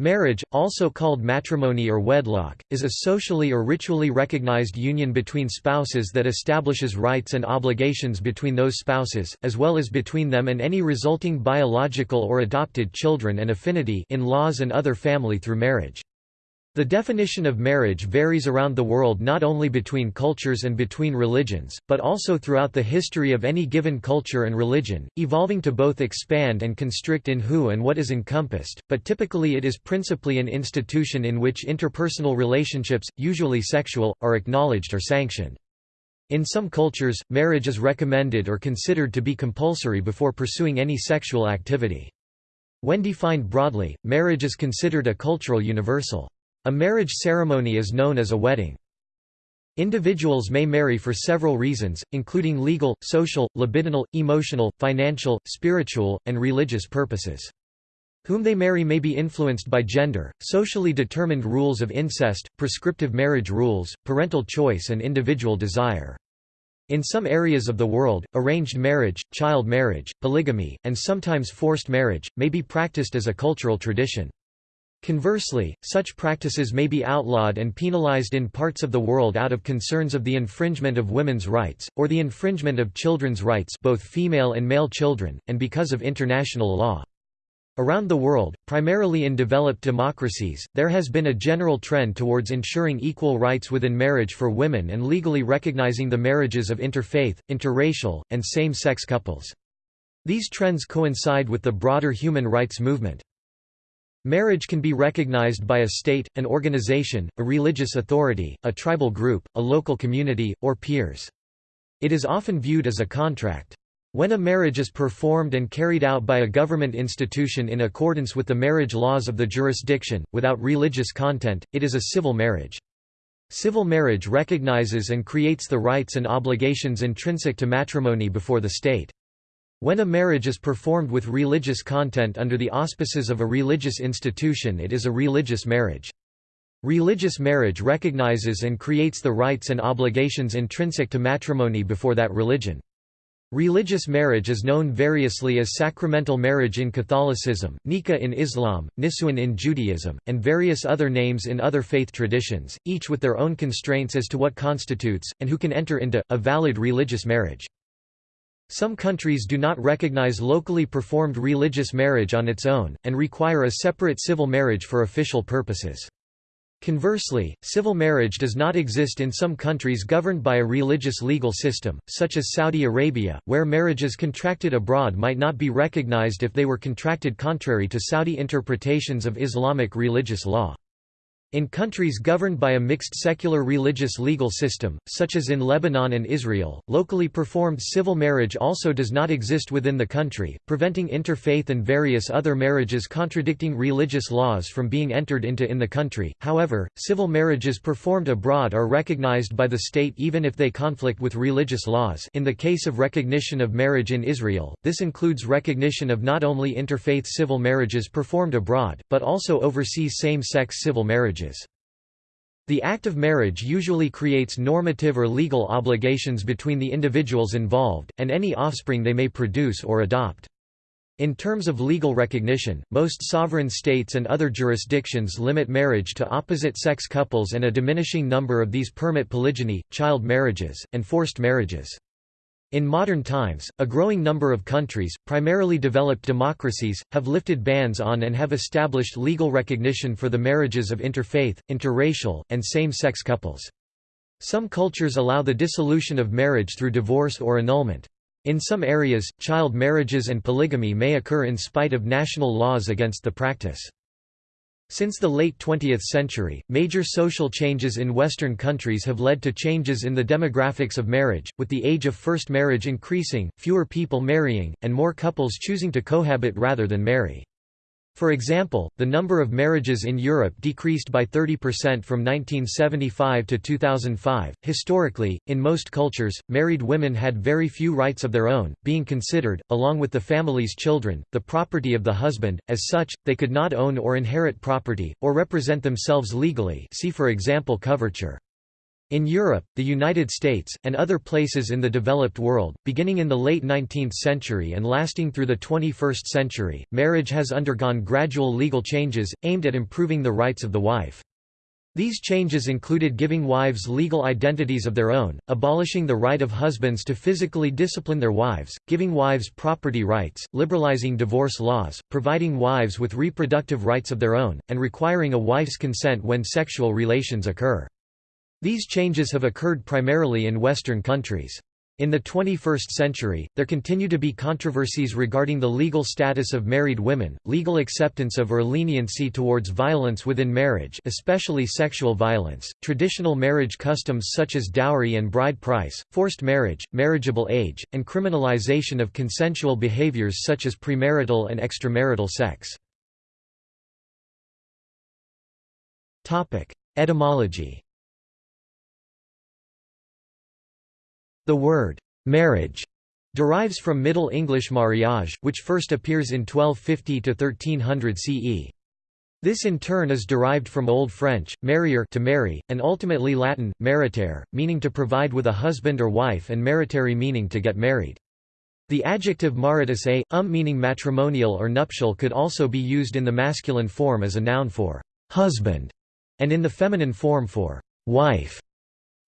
Marriage, also called matrimony or wedlock, is a socially or ritually recognized union between spouses that establishes rights and obligations between those spouses, as well as between them and any resulting biological or adopted children and affinity in laws and other family through marriage. The definition of marriage varies around the world not only between cultures and between religions, but also throughout the history of any given culture and religion, evolving to both expand and constrict in who and what is encompassed, but typically it is principally an institution in which interpersonal relationships, usually sexual, are acknowledged or sanctioned. In some cultures, marriage is recommended or considered to be compulsory before pursuing any sexual activity. When defined broadly, marriage is considered a cultural universal. A marriage ceremony is known as a wedding. Individuals may marry for several reasons, including legal, social, libidinal, emotional, financial, spiritual, and religious purposes. Whom they marry may be influenced by gender, socially determined rules of incest, prescriptive marriage rules, parental choice and individual desire. In some areas of the world, arranged marriage, child marriage, polygamy, and sometimes forced marriage, may be practiced as a cultural tradition. Conversely, such practices may be outlawed and penalized in parts of the world out of concerns of the infringement of women's rights, or the infringement of children's rights both female and male children, and because of international law. Around the world, primarily in developed democracies, there has been a general trend towards ensuring equal rights within marriage for women and legally recognizing the marriages of interfaith, interracial, and same-sex couples. These trends coincide with the broader human rights movement. Marriage can be recognized by a state, an organization, a religious authority, a tribal group, a local community, or peers. It is often viewed as a contract. When a marriage is performed and carried out by a government institution in accordance with the marriage laws of the jurisdiction, without religious content, it is a civil marriage. Civil marriage recognizes and creates the rights and obligations intrinsic to matrimony before the state. When a marriage is performed with religious content under the auspices of a religious institution it is a religious marriage. Religious marriage recognizes and creates the rights and obligations intrinsic to matrimony before that religion. Religious marriage is known variously as sacramental marriage in Catholicism, nikah in Islam, nisuin in Judaism, and various other names in other faith traditions, each with their own constraints as to what constitutes, and who can enter into, a valid religious marriage. Some countries do not recognize locally performed religious marriage on its own, and require a separate civil marriage for official purposes. Conversely, civil marriage does not exist in some countries governed by a religious legal system, such as Saudi Arabia, where marriages contracted abroad might not be recognized if they were contracted contrary to Saudi interpretations of Islamic religious law. In countries governed by a mixed secular religious legal system, such as in Lebanon and Israel, locally performed civil marriage also does not exist within the country, preventing interfaith and various other marriages contradicting religious laws from being entered into in the country. However, civil marriages performed abroad are recognized by the state even if they conflict with religious laws. In the case of recognition of marriage in Israel, this includes recognition of not only interfaith civil marriages performed abroad, but also overseas same-sex civil marriages. The act of marriage usually creates normative or legal obligations between the individuals involved, and any offspring they may produce or adopt. In terms of legal recognition, most sovereign states and other jurisdictions limit marriage to opposite-sex couples and a diminishing number of these permit polygyny, child marriages, and forced marriages. In modern times, a growing number of countries, primarily developed democracies, have lifted bans on and have established legal recognition for the marriages of interfaith, interracial, and same-sex couples. Some cultures allow the dissolution of marriage through divorce or annulment. In some areas, child marriages and polygamy may occur in spite of national laws against the practice. Since the late 20th century, major social changes in Western countries have led to changes in the demographics of marriage, with the age of first marriage increasing, fewer people marrying, and more couples choosing to cohabit rather than marry. For example, the number of marriages in Europe decreased by 30% from 1975 to 2005. Historically, in most cultures, married women had very few rights of their own, being considered, along with the family's children, the property of the husband. As such, they could not own or inherit property, or represent themselves legally. See for example coverture. In Europe, the United States, and other places in the developed world, beginning in the late 19th century and lasting through the 21st century, marriage has undergone gradual legal changes, aimed at improving the rights of the wife. These changes included giving wives legal identities of their own, abolishing the right of husbands to physically discipline their wives, giving wives property rights, liberalizing divorce laws, providing wives with reproductive rights of their own, and requiring a wife's consent when sexual relations occur. These changes have occurred primarily in Western countries. In the 21st century, there continue to be controversies regarding the legal status of married women, legal acceptance of or leniency towards violence within marriage especially sexual violence, traditional marriage customs such as dowry and bride price, forced marriage, marriageable age, and criminalization of consensual behaviors such as premarital and extramarital sex. Etymology The word «marriage» derives from Middle English mariage, which first appears in 1250 to 1300 CE. This in turn is derived from Old French, marier to marry, and ultimately Latin, maritare, meaning to provide with a husband or wife and maritare meaning to get married. The adjective maritus a, um meaning matrimonial or nuptial could also be used in the masculine form as a noun for husband, and in the feminine form for wife.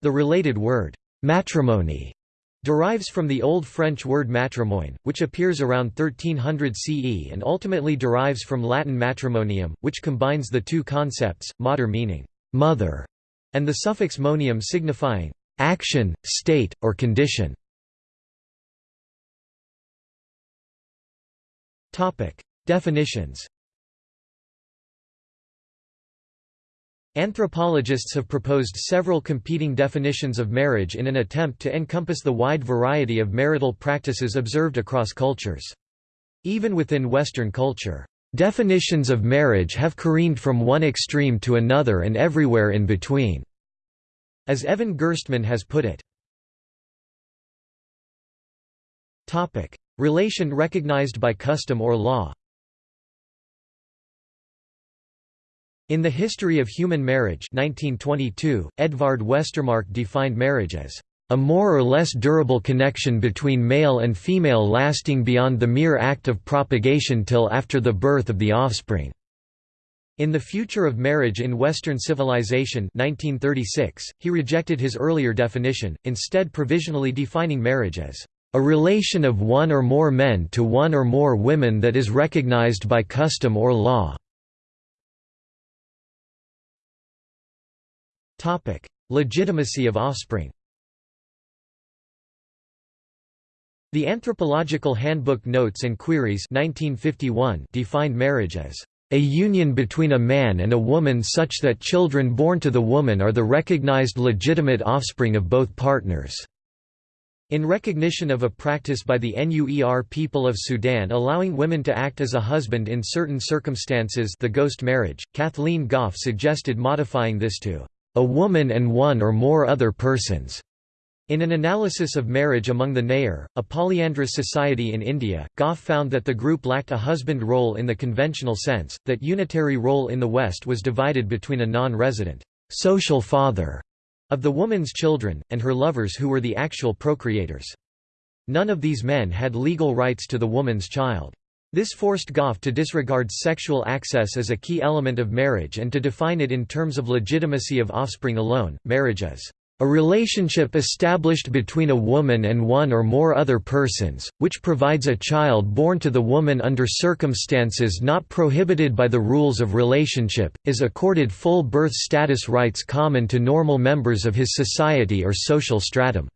The related word Matrimony derives from the Old French word matrimoine, which appears around 1300 CE and ultimately derives from Latin matrimonium, which combines the two concepts, mater meaning mother, and the suffix monium signifying action, state, or condition. Definitions Anthropologists have proposed several competing definitions of marriage in an attempt to encompass the wide variety of marital practices observed across cultures. Even within Western culture, definitions of marriage have careened from one extreme to another and everywhere in between, as Evan Gerstmann has put it. Relation recognized by custom or law In The History of Human Marriage 1922, Edvard Westermarck defined marriage as a more or less durable connection between male and female lasting beyond the mere act of propagation till after the birth of the offspring. In The Future of Marriage in Western Civilization 1936, he rejected his earlier definition, instead provisionally defining marriage as a relation of one or more men to one or more women that is recognized by custom or law. Topic: Legitimacy of offspring. The Anthropological Handbook Notes and Queries 1951 defined marriage as a union between a man and a woman such that children born to the woman are the recognized legitimate offspring of both partners. In recognition of a practice by the Nuer people of Sudan allowing women to act as a husband in certain circumstances the ghost marriage, Kathleen Gough suggested modifying this to a woman and one or more other persons. In an analysis of marriage among the Nayar, a polyandrous society in India, Gough found that the group lacked a husband role in the conventional sense, that unitary role in the West was divided between a non-resident social father of the woman's children, and her lovers who were the actual procreators. None of these men had legal rights to the woman's child. This forced Gough to disregard sexual access as a key element of marriage and to define it in terms of legitimacy of offspring alone. Marriage is a relationship established between a woman and one or more other persons, which provides a child born to the woman under circumstances not prohibited by the rules of relationship, is accorded full birth status rights common to normal members of his society or social stratum.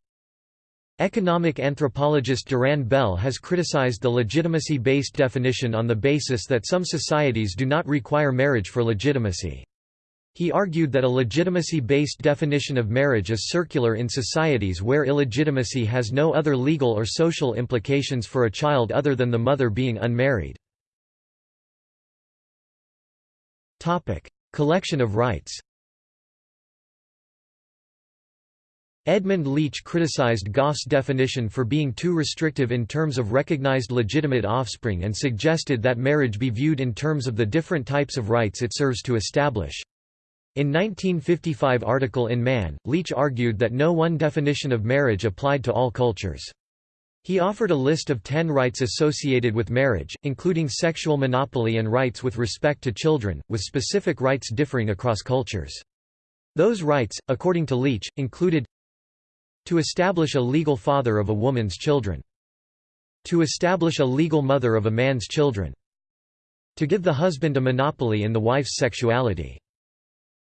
Economic anthropologist Duran Bell has criticized the legitimacy-based definition on the basis that some societies do not require marriage for legitimacy. He argued that a legitimacy-based definition of marriage is circular in societies where illegitimacy has no other legal or social implications for a child other than the mother being unmarried. Collection of rights Edmund Leach criticized Gough's definition for being too restrictive in terms of recognized legitimate offspring and suggested that marriage be viewed in terms of the different types of rights it serves to establish. In 1955 article in Man, Leach argued that no one definition of marriage applied to all cultures. He offered a list of ten rights associated with marriage, including sexual monopoly and rights with respect to children, with specific rights differing across cultures. Those rights, according to Leach, included to establish a legal father of a woman's children, to establish a legal mother of a man's children, to give the husband a monopoly in the wife's sexuality,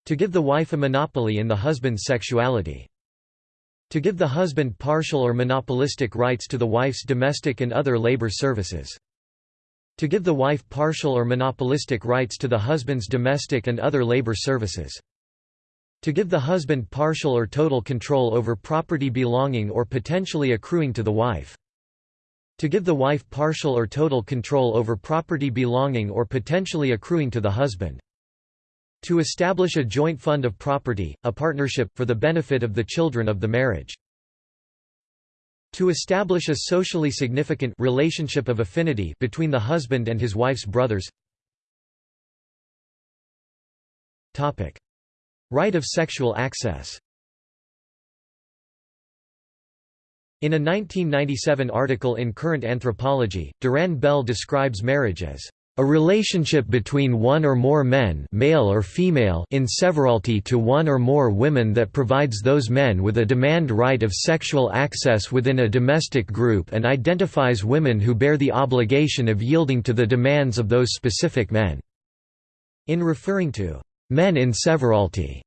to give the wife a monopoly in the husband's sexuality. To give the husband partial or monopolistic rights to the wife's domestic and other labor services. To give the wife partial or monopolistic rights to the husband's domestic and other labor services. To give the husband partial or total control over property belonging or potentially accruing to the wife. To give the wife partial or total control over property belonging or potentially accruing to the husband. To establish a joint fund of property, a partnership, for the benefit of the children of the marriage. To establish a socially significant relationship of affinity between the husband and his wife's brothers. Topic: Right of sexual access. In a 1997 article in Current Anthropology, Duran Bell describes marriage as a relationship between one or more men male or female in severalty to one or more women that provides those men with a demand right of sexual access within a domestic group and identifies women who bear the obligation of yielding to the demands of those specific men." In referring to «men in severalty»,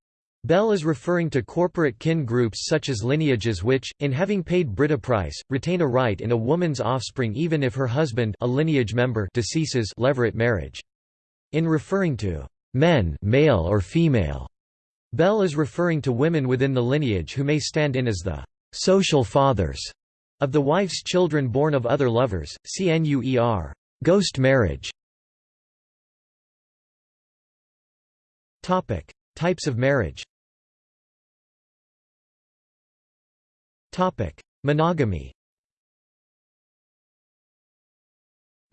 Bell is referring to corporate kin groups such as lineages which, in having paid bride price, retain a right in a woman's offspring even if her husband a lineage member deceases levirate marriage. In referring to men male or female, Bell is referring to women within the lineage who may stand in as the social fathers of the wife's children born of other lovers, cnuer ghost marriage. Types of marriage Topic: Monogamy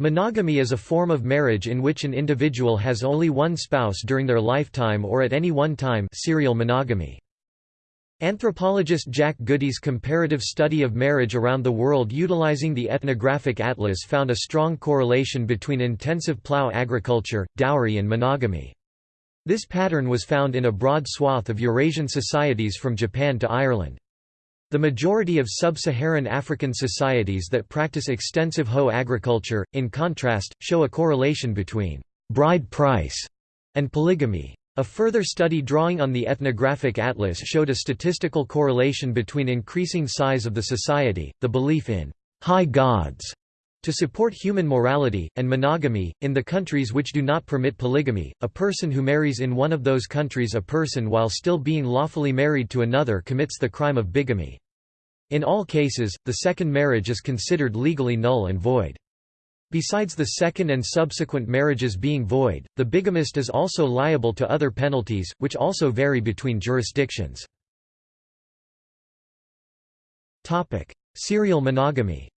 Monogamy is a form of marriage in which an individual has only one spouse during their lifetime or at any one time serial monogamy. Anthropologist Jack Goody's comparative study of marriage around the world utilizing the ethnographic atlas found a strong correlation between intensive plough agriculture, dowry and monogamy. This pattern was found in a broad swath of Eurasian societies from Japan to Ireland. The majority of sub-Saharan African societies that practice extensive hoe agriculture, in contrast, show a correlation between «bride price» and polygamy. A further study drawing on the ethnographic atlas showed a statistical correlation between increasing size of the society, the belief in «high gods» to support human morality, and monogamy. In the countries which do not permit polygamy, a person who marries in one of those countries a person while still being lawfully married to another commits the crime of bigamy. In all cases, the second marriage is considered legally null and void. Besides the second and subsequent marriages being void, the bigamist is also liable to other penalties, which also vary between jurisdictions. Serial monogamy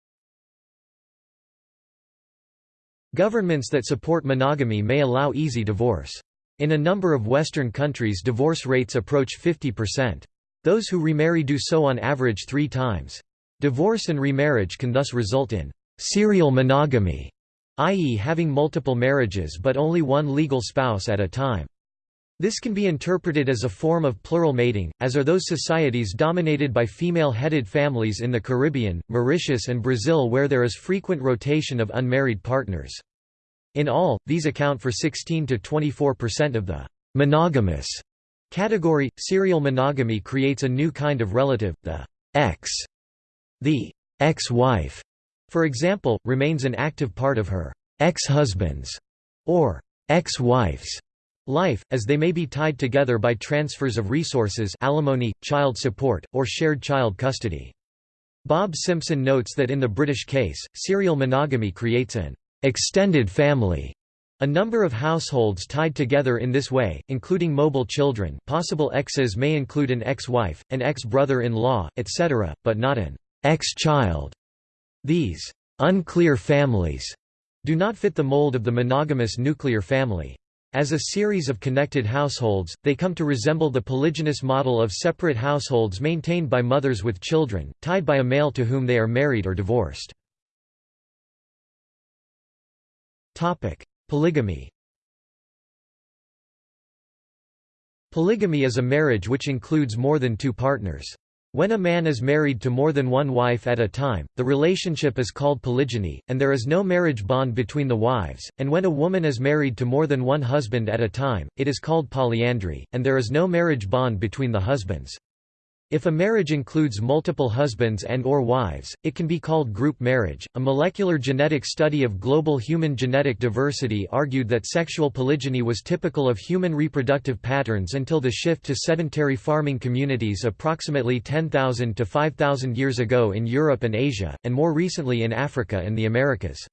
Governments that support monogamy may allow easy divorce. In a number of Western countries divorce rates approach 50%. Those who remarry do so on average three times. Divorce and remarriage can thus result in serial monogamy, i.e. having multiple marriages but only one legal spouse at a time. This can be interpreted as a form of plural mating, as are those societies dominated by female-headed families in the Caribbean, Mauritius and Brazil where there is frequent rotation of unmarried partners. In all, these account for 16 to 24% of the monogamous Category – Serial monogamy creates a new kind of relative, the ex. The ex-wife, for example, remains an active part of her ex-husband's or ex-wife's life, as they may be tied together by transfers of resources alimony, child support, or shared child custody. Bob Simpson notes that in the British case, serial monogamy creates an extended family a number of households tied together in this way, including mobile children possible exes may include an ex-wife, an ex-brother-in-law, etc., but not an ex-child. These unclear families do not fit the mold of the monogamous nuclear family. As a series of connected households, they come to resemble the polygynous model of separate households maintained by mothers with children, tied by a male to whom they are married or divorced. Polygamy Polygamy is a marriage which includes more than two partners. When a man is married to more than one wife at a time, the relationship is called polygyny, and there is no marriage bond between the wives, and when a woman is married to more than one husband at a time, it is called polyandry, and there is no marriage bond between the husbands. If a marriage includes multiple husbands and or wives, it can be called group marriage. A molecular genetic study of global human genetic diversity argued that sexual polygyny was typical of human reproductive patterns until the shift to sedentary farming communities approximately 10,000 to 5,000 years ago in Europe and Asia, and more recently in Africa and the Americas.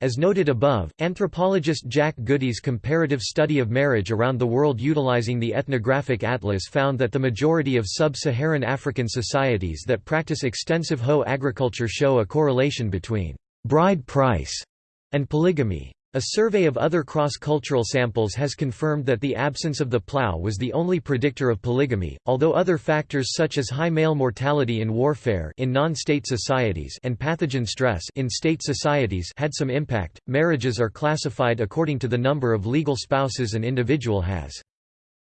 As noted above, anthropologist Jack Goody's comparative study of marriage around the world utilizing the ethnographic atlas found that the majority of sub-Saharan African societies that practice extensive hoe agriculture show a correlation between bride price and polygamy. A survey of other cross-cultural samples has confirmed that the absence of the plough was the only predictor of polygamy, although other factors such as high male mortality in warfare in non-state societies and pathogen stress in state societies had some impact. Marriages are classified according to the number of legal spouses an individual has.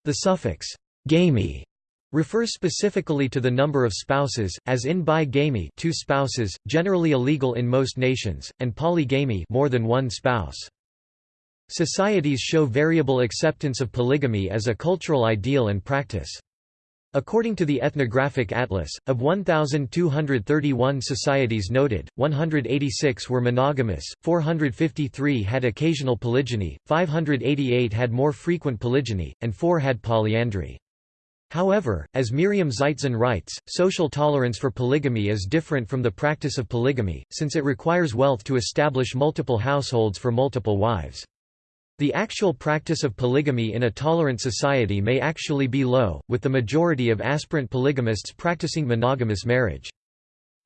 The suffix «gamy» refers specifically to the number of spouses, as in bi-gamy two spouses, generally illegal in most nations, and polygamy more than one spouse. Societies show variable acceptance of polygamy as a cultural ideal and practice. According to the Ethnographic Atlas, of 1,231 societies noted, 186 were monogamous, 453 had occasional polygyny, 588 had more frequent polygyny, and 4 had polyandry. However, as Miriam Zeitzen writes, social tolerance for polygamy is different from the practice of polygamy, since it requires wealth to establish multiple households for multiple wives. The actual practice of polygamy in a tolerant society may actually be low, with the majority of aspirant polygamists practicing monogamous marriage.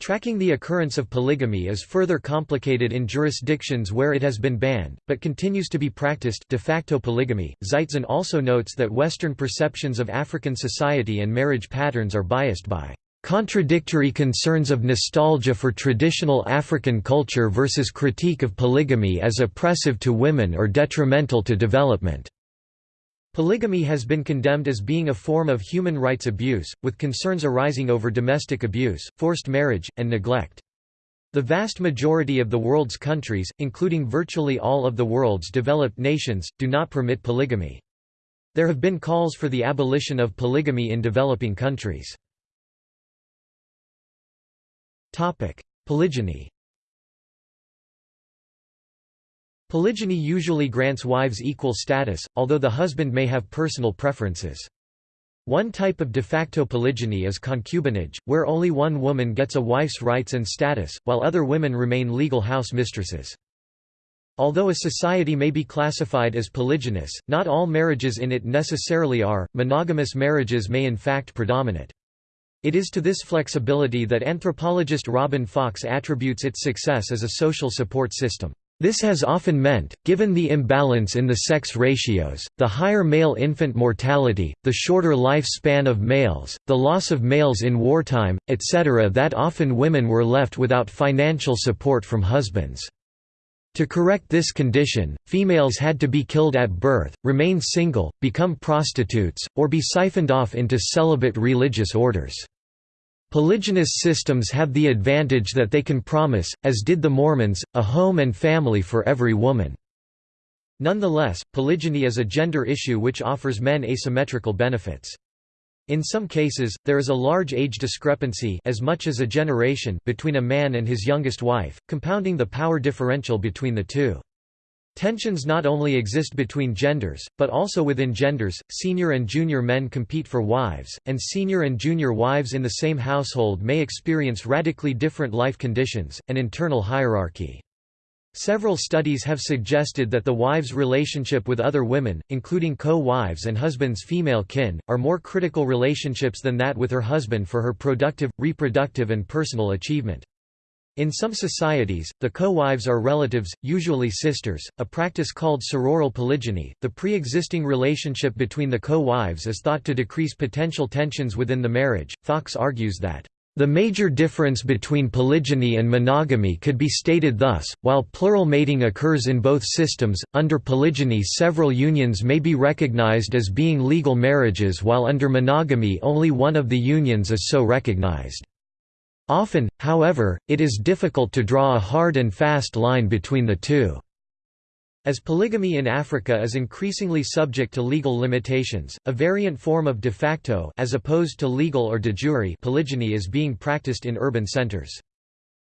Tracking the occurrence of polygamy is further complicated in jurisdictions where it has been banned, but continues to be practiced de facto polygamy. Zeitzen also notes that Western perceptions of African society and marriage patterns are biased by contradictory concerns of nostalgia for traditional African culture versus critique of polygamy as oppressive to women or detrimental to development. Polygamy has been condemned as being a form of human rights abuse, with concerns arising over domestic abuse, forced marriage, and neglect. The vast majority of the world's countries, including virtually all of the world's developed nations, do not permit polygamy. There have been calls for the abolition of polygamy in developing countries. Polygyny Polygyny usually grants wives equal status, although the husband may have personal preferences. One type of de facto polygyny is concubinage, where only one woman gets a wife's rights and status, while other women remain legal house mistresses. Although a society may be classified as polygynous, not all marriages in it necessarily are, monogamous marriages may in fact predominate. It is to this flexibility that anthropologist Robin Fox attributes its success as a social support system. This has often meant, given the imbalance in the sex ratios, the higher male infant mortality, the shorter lifespan of males, the loss of males in wartime, etc. that often women were left without financial support from husbands. To correct this condition, females had to be killed at birth, remain single, become prostitutes, or be siphoned off into celibate religious orders. Polygynous systems have the advantage that they can promise, as did the Mormons, a home and family for every woman. Nonetheless, polygyny is a gender issue which offers men asymmetrical benefits. In some cases, there is a large age discrepancy as much as a generation between a man and his youngest wife, compounding the power differential between the two. Tensions not only exist between genders, but also within genders. Senior and junior men compete for wives, and senior and junior wives in the same household may experience radically different life conditions, and internal hierarchy. Several studies have suggested that the wife's relationship with other women, including co-wives and husband's female kin, are more critical relationships than that with her husband for her productive, reproductive and personal achievement. In some societies, the co-wives are relatives, usually sisters, a practice called sororal polygyny. The pre-existing relationship between the co-wives is thought to decrease potential tensions within the marriage. Fox argues that the major difference between polygyny and monogamy could be stated thus, while plural mating occurs in both systems, under polygyny several unions may be recognized as being legal marriages while under monogamy only one of the unions is so recognized. Often, however, it is difficult to draw a hard and fast line between the two. As polygamy in Africa is increasingly subject to legal limitations, a variant form of de facto as opposed to legal or de jure polygyny is being practiced in urban centers.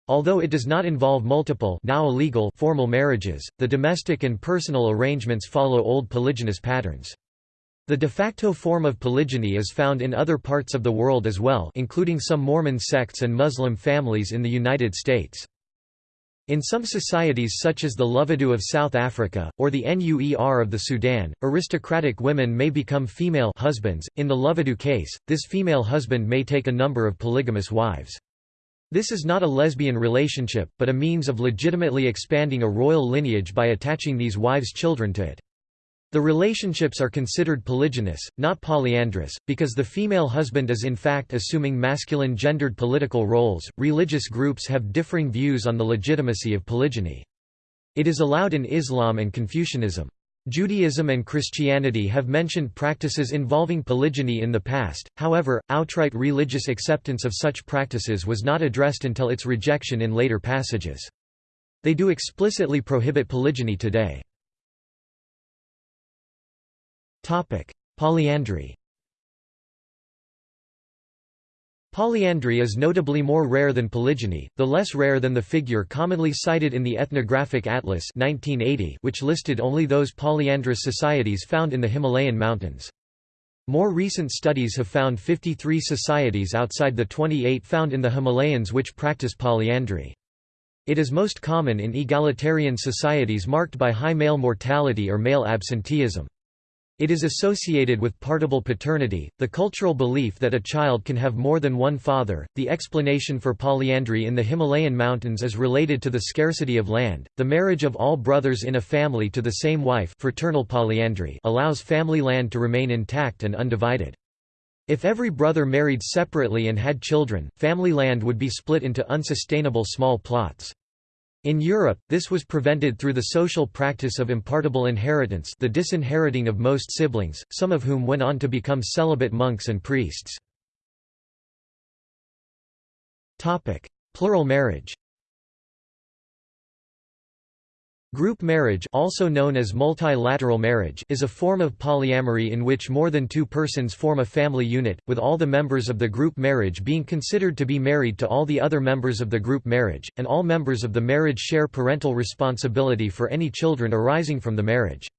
Although it does not involve multiple now illegal formal marriages, the domestic and personal arrangements follow old polygynous patterns. The de facto form of polygyny is found in other parts of the world as well including some Mormon sects and Muslim families in the United States. In some societies such as the Lovedu of South Africa, or the Nuer of the Sudan, aristocratic women may become female husbands. In the Lovedu case, this female husband may take a number of polygamous wives. This is not a lesbian relationship, but a means of legitimately expanding a royal lineage by attaching these wives' children to it. The relationships are considered polygynous, not polyandrous, because the female husband is in fact assuming masculine gendered political roles. Religious groups have differing views on the legitimacy of polygyny. It is allowed in Islam and Confucianism. Judaism and Christianity have mentioned practices involving polygyny in the past, however, outright religious acceptance of such practices was not addressed until its rejection in later passages. They do explicitly prohibit polygyny today. Polyandry Polyandry is notably more rare than polygyny, though less rare than the figure commonly cited in the Ethnographic Atlas 1980 which listed only those polyandrous societies found in the Himalayan mountains. More recent studies have found 53 societies outside the 28 found in the Himalayas which practice polyandry. It is most common in egalitarian societies marked by high male mortality or male absenteeism. It is associated with partible paternity, the cultural belief that a child can have more than one father. The explanation for polyandry in the Himalayan mountains is related to the scarcity of land. The marriage of all brothers in a family to the same wife, fraternal polyandry, allows family land to remain intact and undivided. If every brother married separately and had children, family land would be split into unsustainable small plots. In Europe, this was prevented through the social practice of impartible inheritance the disinheriting of most siblings, some of whom went on to become celibate monks and priests. Plural marriage Group marriage also known as multilateral marriage is a form of polyamory in which more than two persons form a family unit, with all the members of the group marriage being considered to be married to all the other members of the group marriage, and all members of the marriage share parental responsibility for any children arising from the marriage.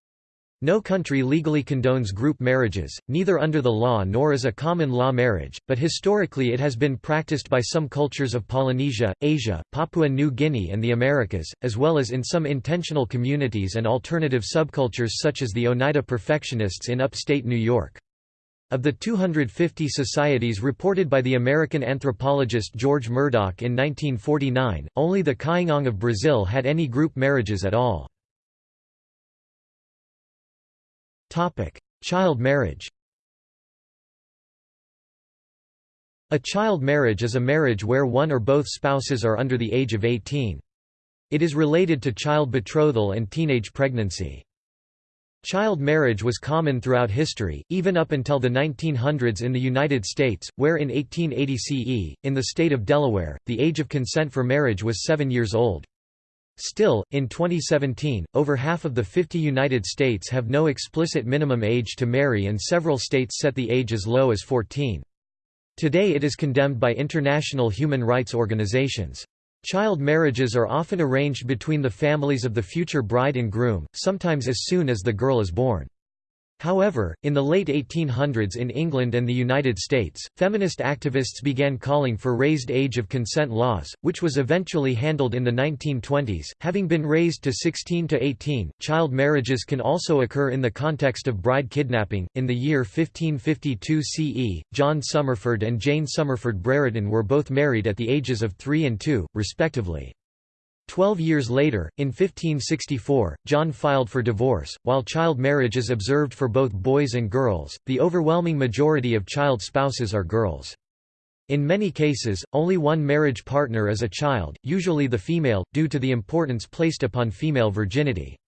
No country legally condones group marriages, neither under the law nor as a common law marriage, but historically it has been practiced by some cultures of Polynesia, Asia, Papua New Guinea and the Americas, as well as in some intentional communities and alternative subcultures such as the Oneida Perfectionists in upstate New York. Of the 250 societies reported by the American anthropologist George Murdock in 1949, only the Kaingang of Brazil had any group marriages at all. Topic: Child marriage. A child marriage is a marriage where one or both spouses are under the age of 18. It is related to child betrothal and teenage pregnancy. Child marriage was common throughout history, even up until the 1900s in the United States, where in 1880 CE, in the state of Delaware, the age of consent for marriage was seven years old. Still, in 2017, over half of the 50 United States have no explicit minimum age to marry and several states set the age as low as 14. Today it is condemned by international human rights organizations. Child marriages are often arranged between the families of the future bride and groom, sometimes as soon as the girl is born. However, in the late 1800s in England and the United States, feminist activists began calling for raised age of consent laws, which was eventually handled in the 1920s. Having been raised to 16 to 18, child marriages can also occur in the context of bride kidnapping. In the year 1552 CE, John Somerford and Jane Somerford Brereton were both married at the ages of 3 and 2, respectively. Twelve years later, in 1564, John filed for divorce. While child marriage is observed for both boys and girls, the overwhelming majority of child spouses are girls. In many cases, only one marriage partner is a child, usually the female, due to the importance placed upon female virginity.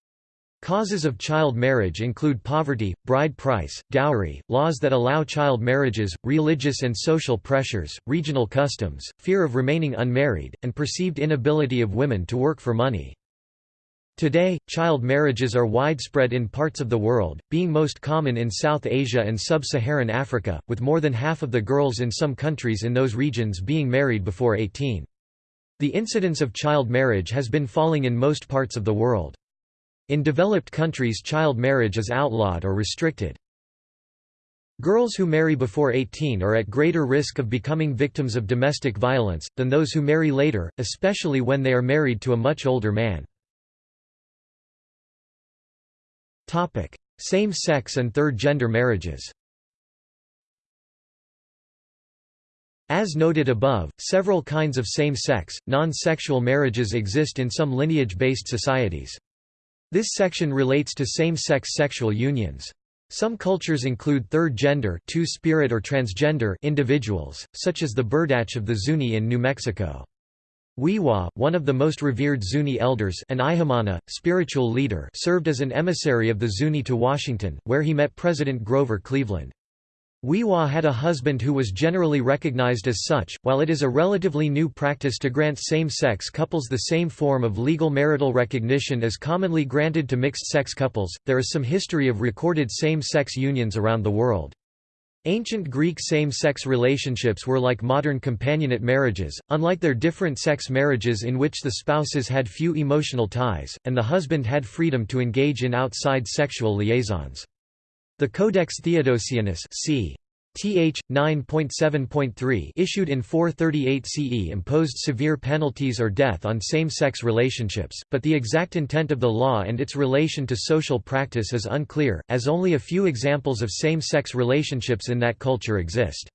Causes of child marriage include poverty, bride price, dowry, laws that allow child marriages, religious and social pressures, regional customs, fear of remaining unmarried, and perceived inability of women to work for money. Today, child marriages are widespread in parts of the world, being most common in South Asia and Sub-Saharan Africa, with more than half of the girls in some countries in those regions being married before 18. The incidence of child marriage has been falling in most parts of the world. In developed countries child marriage is outlawed or restricted. Girls who marry before 18 are at greater risk of becoming victims of domestic violence, than those who marry later, especially when they are married to a much older man. Same-sex and third-gender marriages As noted above, several kinds of same-sex, non-sexual marriages exist in some lineage-based societies. This section relates to same-sex sexual unions. Some cultures include third-gender two-spirit or transgender individuals, such as the Berdache of the Zuni in New Mexico. We'wha, one of the most revered Zuni elders an Ihamana, spiritual leader served as an emissary of the Zuni to Washington, where he met President Grover Cleveland. We'wha had a husband who was generally recognized as such. While it is a relatively new practice to grant same sex couples the same form of legal marital recognition as commonly granted to mixed sex couples, there is some history of recorded same sex unions around the world. Ancient Greek same-sex relationships were like modern companionate marriages, unlike their different sex marriages in which the spouses had few emotional ties, and the husband had freedom to engage in outside sexual liaisons. The Codex Theodosianus c. Th. 9.7.3 issued in 438 CE imposed severe penalties or death on same-sex relationships, but the exact intent of the law and its relation to social practice is unclear, as only a few examples of same-sex relationships in that culture exist.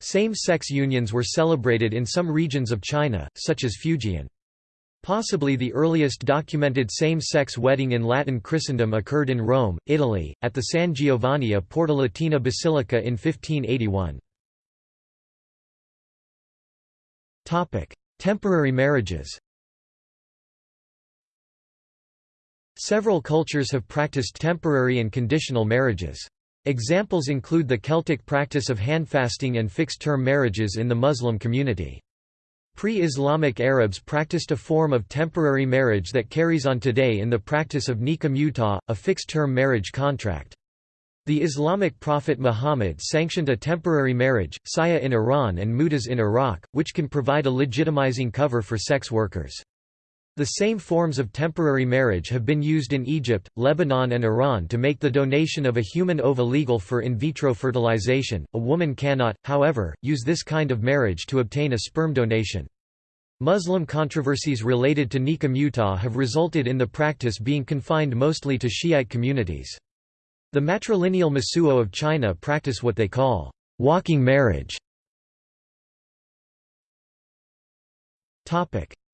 Same-sex unions were celebrated in some regions of China, such as Fujian. Possibly the earliest documented same-sex wedding in Latin Christendom occurred in Rome, Italy, at the San Giovanni a Porta Latina Basilica in 1581. Temporary marriages Several cultures have practiced temporary and conditional marriages. Examples include the Celtic practice of handfasting and fixed-term marriages in the Muslim community. Pre-Islamic Arabs practiced a form of temporary marriage that carries on today in the practice of nikah mutah, a fixed-term marriage contract. The Islamic prophet Muhammad sanctioned a temporary marriage, saya in Iran and mutas in Iraq, which can provide a legitimizing cover for sex workers. The same forms of temporary marriage have been used in Egypt, Lebanon and Iran to make the donation of a human ova legal for in vitro fertilization. A woman cannot, however, use this kind of marriage to obtain a sperm donation. Muslim controversies related to nikah mutah have resulted in the practice being confined mostly to Shiite communities. The matrilineal Mosuo of China practice what they call walking marriage.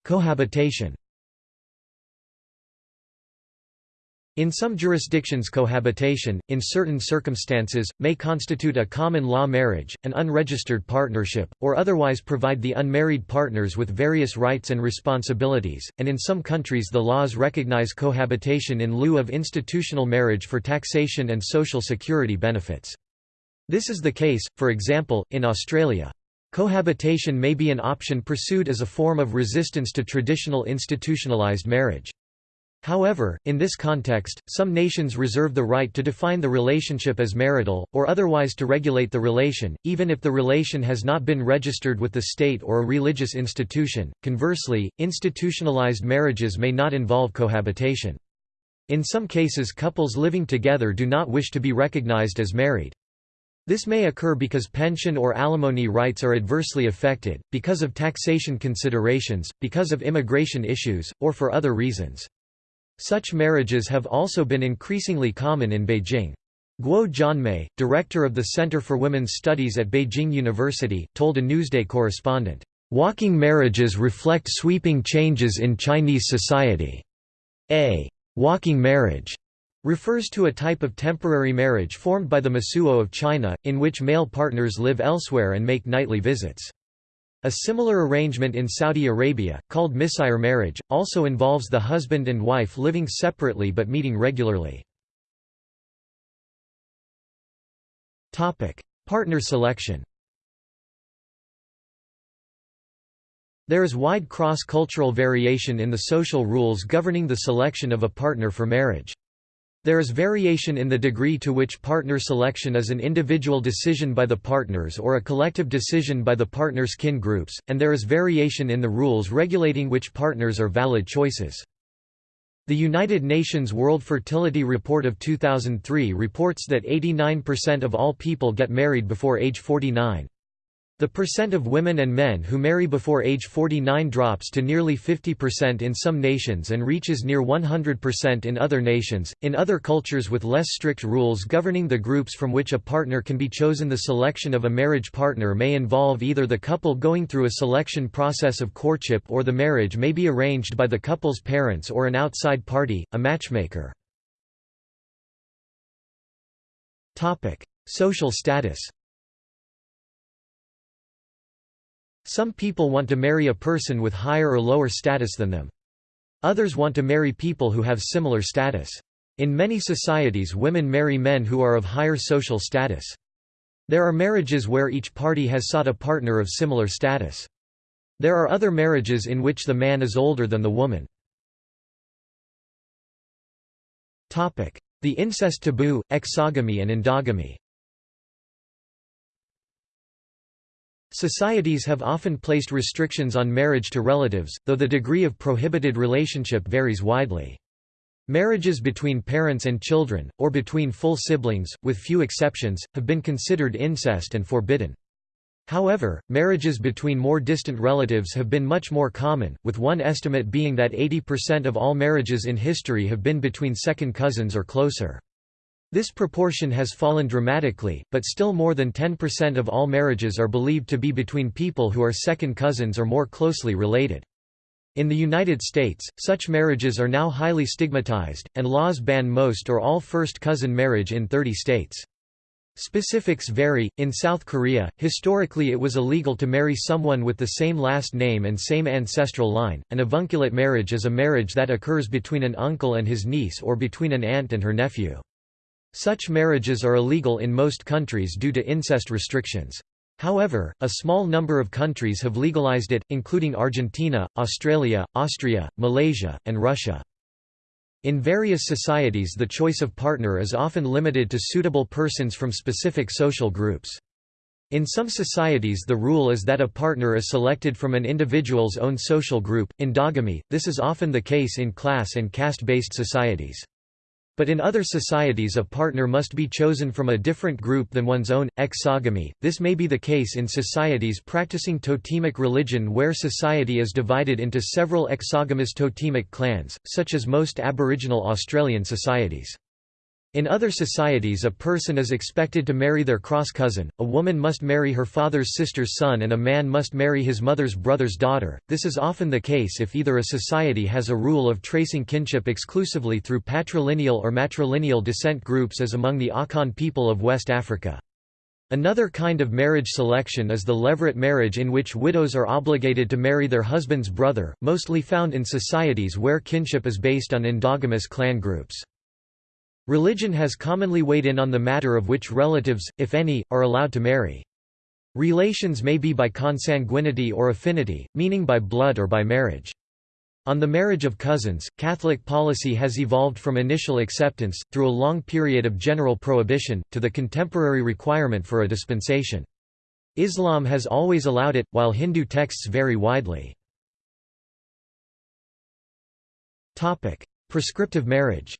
Cohabitation In some jurisdictions cohabitation, in certain circumstances, may constitute a common law marriage, an unregistered partnership, or otherwise provide the unmarried partners with various rights and responsibilities, and in some countries the laws recognize cohabitation in lieu of institutional marriage for taxation and social security benefits. This is the case, for example, in Australia. Cohabitation may be an option pursued as a form of resistance to traditional institutionalized marriage. However, in this context, some nations reserve the right to define the relationship as marital, or otherwise to regulate the relation, even if the relation has not been registered with the state or a religious institution. Conversely, institutionalized marriages may not involve cohabitation. In some cases couples living together do not wish to be recognized as married. This may occur because pension or alimony rights are adversely affected, because of taxation considerations, because of immigration issues, or for other reasons. Such marriages have also been increasingly common in Beijing. Guo Jianmei, director of the Center for Women's Studies at Beijing University, told a Newsday correspondent, "...walking marriages reflect sweeping changes in Chinese society. A walking marriage refers to a type of temporary marriage formed by the Mosuo of China, in which male partners live elsewhere and make nightly visits. A similar arrangement in Saudi Arabia, called misyar marriage, also involves the husband and wife living separately but meeting regularly. Partner selection There is wide cross-cultural variation in the social rules governing the selection of a partner for marriage. There is variation in the degree to which partner selection is an individual decision by the partners or a collective decision by the partners' kin groups, and there is variation in the rules regulating which partners are valid choices. The United Nations World Fertility Report of 2003 reports that 89% of all people get married before age 49. The percent of women and men who marry before age 49 drops to nearly 50% in some nations and reaches near 100% in other nations. In other cultures with less strict rules governing the groups from which a partner can be chosen, the selection of a marriage partner may involve either the couple going through a selection process of courtship or the marriage may be arranged by the couple's parents or an outside party, a matchmaker. Topic: Social status Some people want to marry a person with higher or lower status than them. Others want to marry people who have similar status. In many societies women marry men who are of higher social status. There are marriages where each party has sought a partner of similar status. There are other marriages in which the man is older than the woman. The incest taboo, exogamy and endogamy Societies have often placed restrictions on marriage to relatives, though the degree of prohibited relationship varies widely. Marriages between parents and children, or between full siblings, with few exceptions, have been considered incest and forbidden. However, marriages between more distant relatives have been much more common, with one estimate being that 80% of all marriages in history have been between second cousins or closer. This proportion has fallen dramatically, but still more than 10% of all marriages are believed to be between people who are second cousins or more closely related. In the United States, such marriages are now highly stigmatized, and laws ban most or all first cousin marriage in 30 states. Specifics vary. In South Korea, historically it was illegal to marry someone with the same last name and same ancestral line. An avunculate marriage is a marriage that occurs between an uncle and his niece or between an aunt and her nephew. Such marriages are illegal in most countries due to incest restrictions. However, a small number of countries have legalized it, including Argentina, Australia, Austria, Malaysia, and Russia. In various societies the choice of partner is often limited to suitable persons from specific social groups. In some societies the rule is that a partner is selected from an individual's own social group, endogamy, this is often the case in class and caste-based societies. But in other societies a partner must be chosen from a different group than one's own, exogamy. This may be the case in societies practicing totemic religion where society is divided into several exogamous totemic clans, such as most Aboriginal Australian societies. In other societies a person is expected to marry their cross-cousin, a woman must marry her father's sister's son and a man must marry his mother's brother's daughter. This is often the case if either a society has a rule of tracing kinship exclusively through patrilineal or matrilineal descent groups as among the Akan people of West Africa. Another kind of marriage selection is the levirate marriage in which widows are obligated to marry their husband's brother, mostly found in societies where kinship is based on endogamous clan groups. Religion has commonly weighed in on the matter of which relatives, if any, are allowed to marry. Relations may be by consanguinity or affinity, meaning by blood or by marriage. On the marriage of cousins, Catholic policy has evolved from initial acceptance, through a long period of general prohibition, to the contemporary requirement for a dispensation. Islam has always allowed it, while Hindu texts vary widely. Prescriptive marriage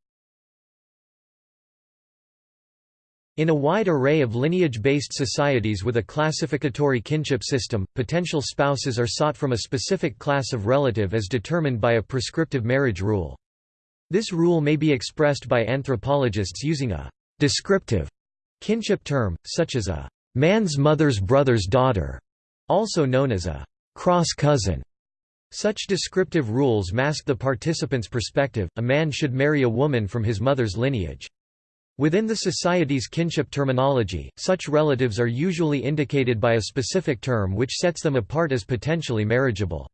In a wide array of lineage-based societies with a classificatory kinship system, potential spouses are sought from a specific class of relative as determined by a prescriptive marriage rule. This rule may be expressed by anthropologists using a «descriptive» kinship term, such as a «man's mother's brother's daughter», also known as a «cross-cousin». Such descriptive rules mask the participant's perspective, a man should marry a woman from his mother's lineage. Within the society's kinship terminology, such relatives are usually indicated by a specific term which sets them apart as potentially marriageable.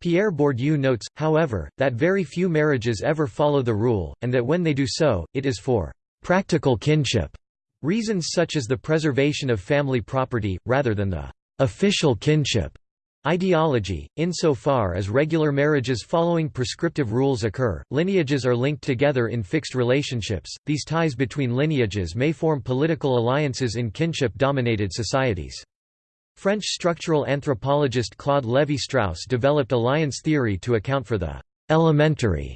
Pierre Bourdieu notes, however, that very few marriages ever follow the rule, and that when they do so, it is for «practical kinship» reasons such as the preservation of family property, rather than the «official kinship» Ideology Insofar as regular marriages following prescriptive rules occur, lineages are linked together in fixed relationships. These ties between lineages may form political alliances in kinship dominated societies. French structural anthropologist Claude Lévi-Strauss developed alliance theory to account for the elementary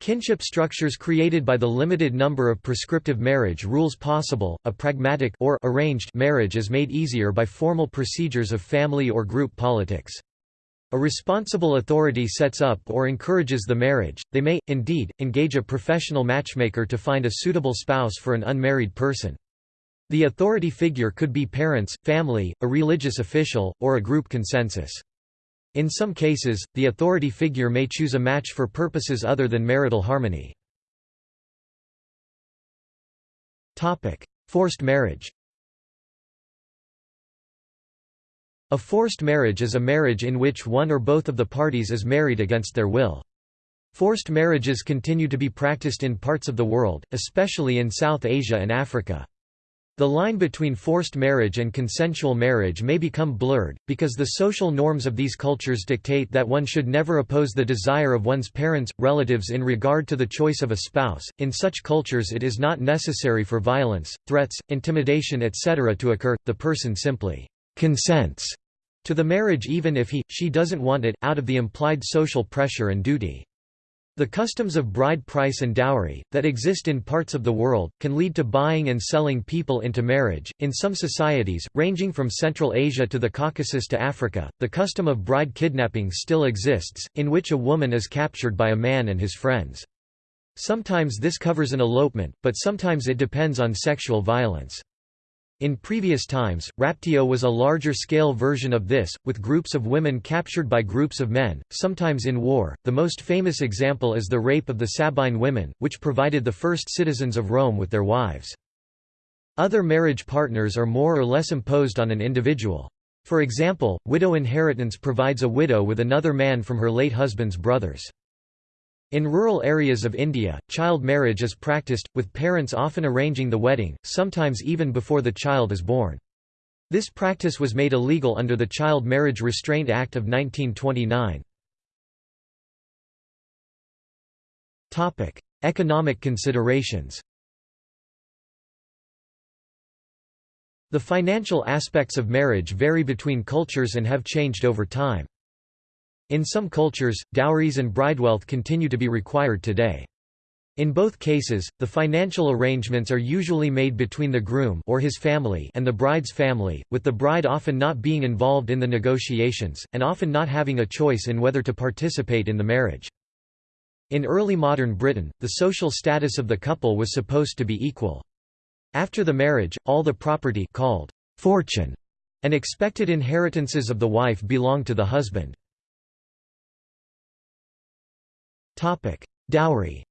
Kinship structures created by the limited number of prescriptive marriage rules possible, a pragmatic or arranged marriage is made easier by formal procedures of family or group politics. A responsible authority sets up or encourages the marriage, they may, indeed, engage a professional matchmaker to find a suitable spouse for an unmarried person. The authority figure could be parents, family, a religious official, or a group consensus. In some cases, the authority figure may choose a match for purposes other than marital harmony. Forced marriage A forced marriage is a marriage in which one or both of the parties is married against their will. Forced marriages continue to be practiced in parts of the world, especially in South Asia and Africa. The line between forced marriage and consensual marriage may become blurred, because the social norms of these cultures dictate that one should never oppose the desire of one's parents, relatives in regard to the choice of a spouse. In such cultures, it is not necessary for violence, threats, intimidation, etc. to occur, the person simply consents to the marriage even if he, she doesn't want it, out of the implied social pressure and duty. The customs of bride price and dowry, that exist in parts of the world, can lead to buying and selling people into marriage. In some societies, ranging from Central Asia to the Caucasus to Africa, the custom of bride kidnapping still exists, in which a woman is captured by a man and his friends. Sometimes this covers an elopement, but sometimes it depends on sexual violence. In previous times, raptio was a larger-scale version of this, with groups of women captured by groups of men, sometimes in war. The most famous example is the rape of the Sabine women, which provided the first citizens of Rome with their wives. Other marriage partners are more or less imposed on an individual. For example, widow inheritance provides a widow with another man from her late husband's brothers. In rural areas of India, child marriage is practiced, with parents often arranging the wedding, sometimes even before the child is born. This practice was made illegal under the Child Marriage Restraint Act of 1929. Economic considerations The financial aspects of marriage vary between cultures and have changed over time. In some cultures, dowries and bridewealth continue to be required today. In both cases, the financial arrangements are usually made between the groom or his family and the bride's family, with the bride often not being involved in the negotiations, and often not having a choice in whether to participate in the marriage. In early modern Britain, the social status of the couple was supposed to be equal. After the marriage, all the property called fortune and expected inheritances of the wife belonged to the husband. Dowry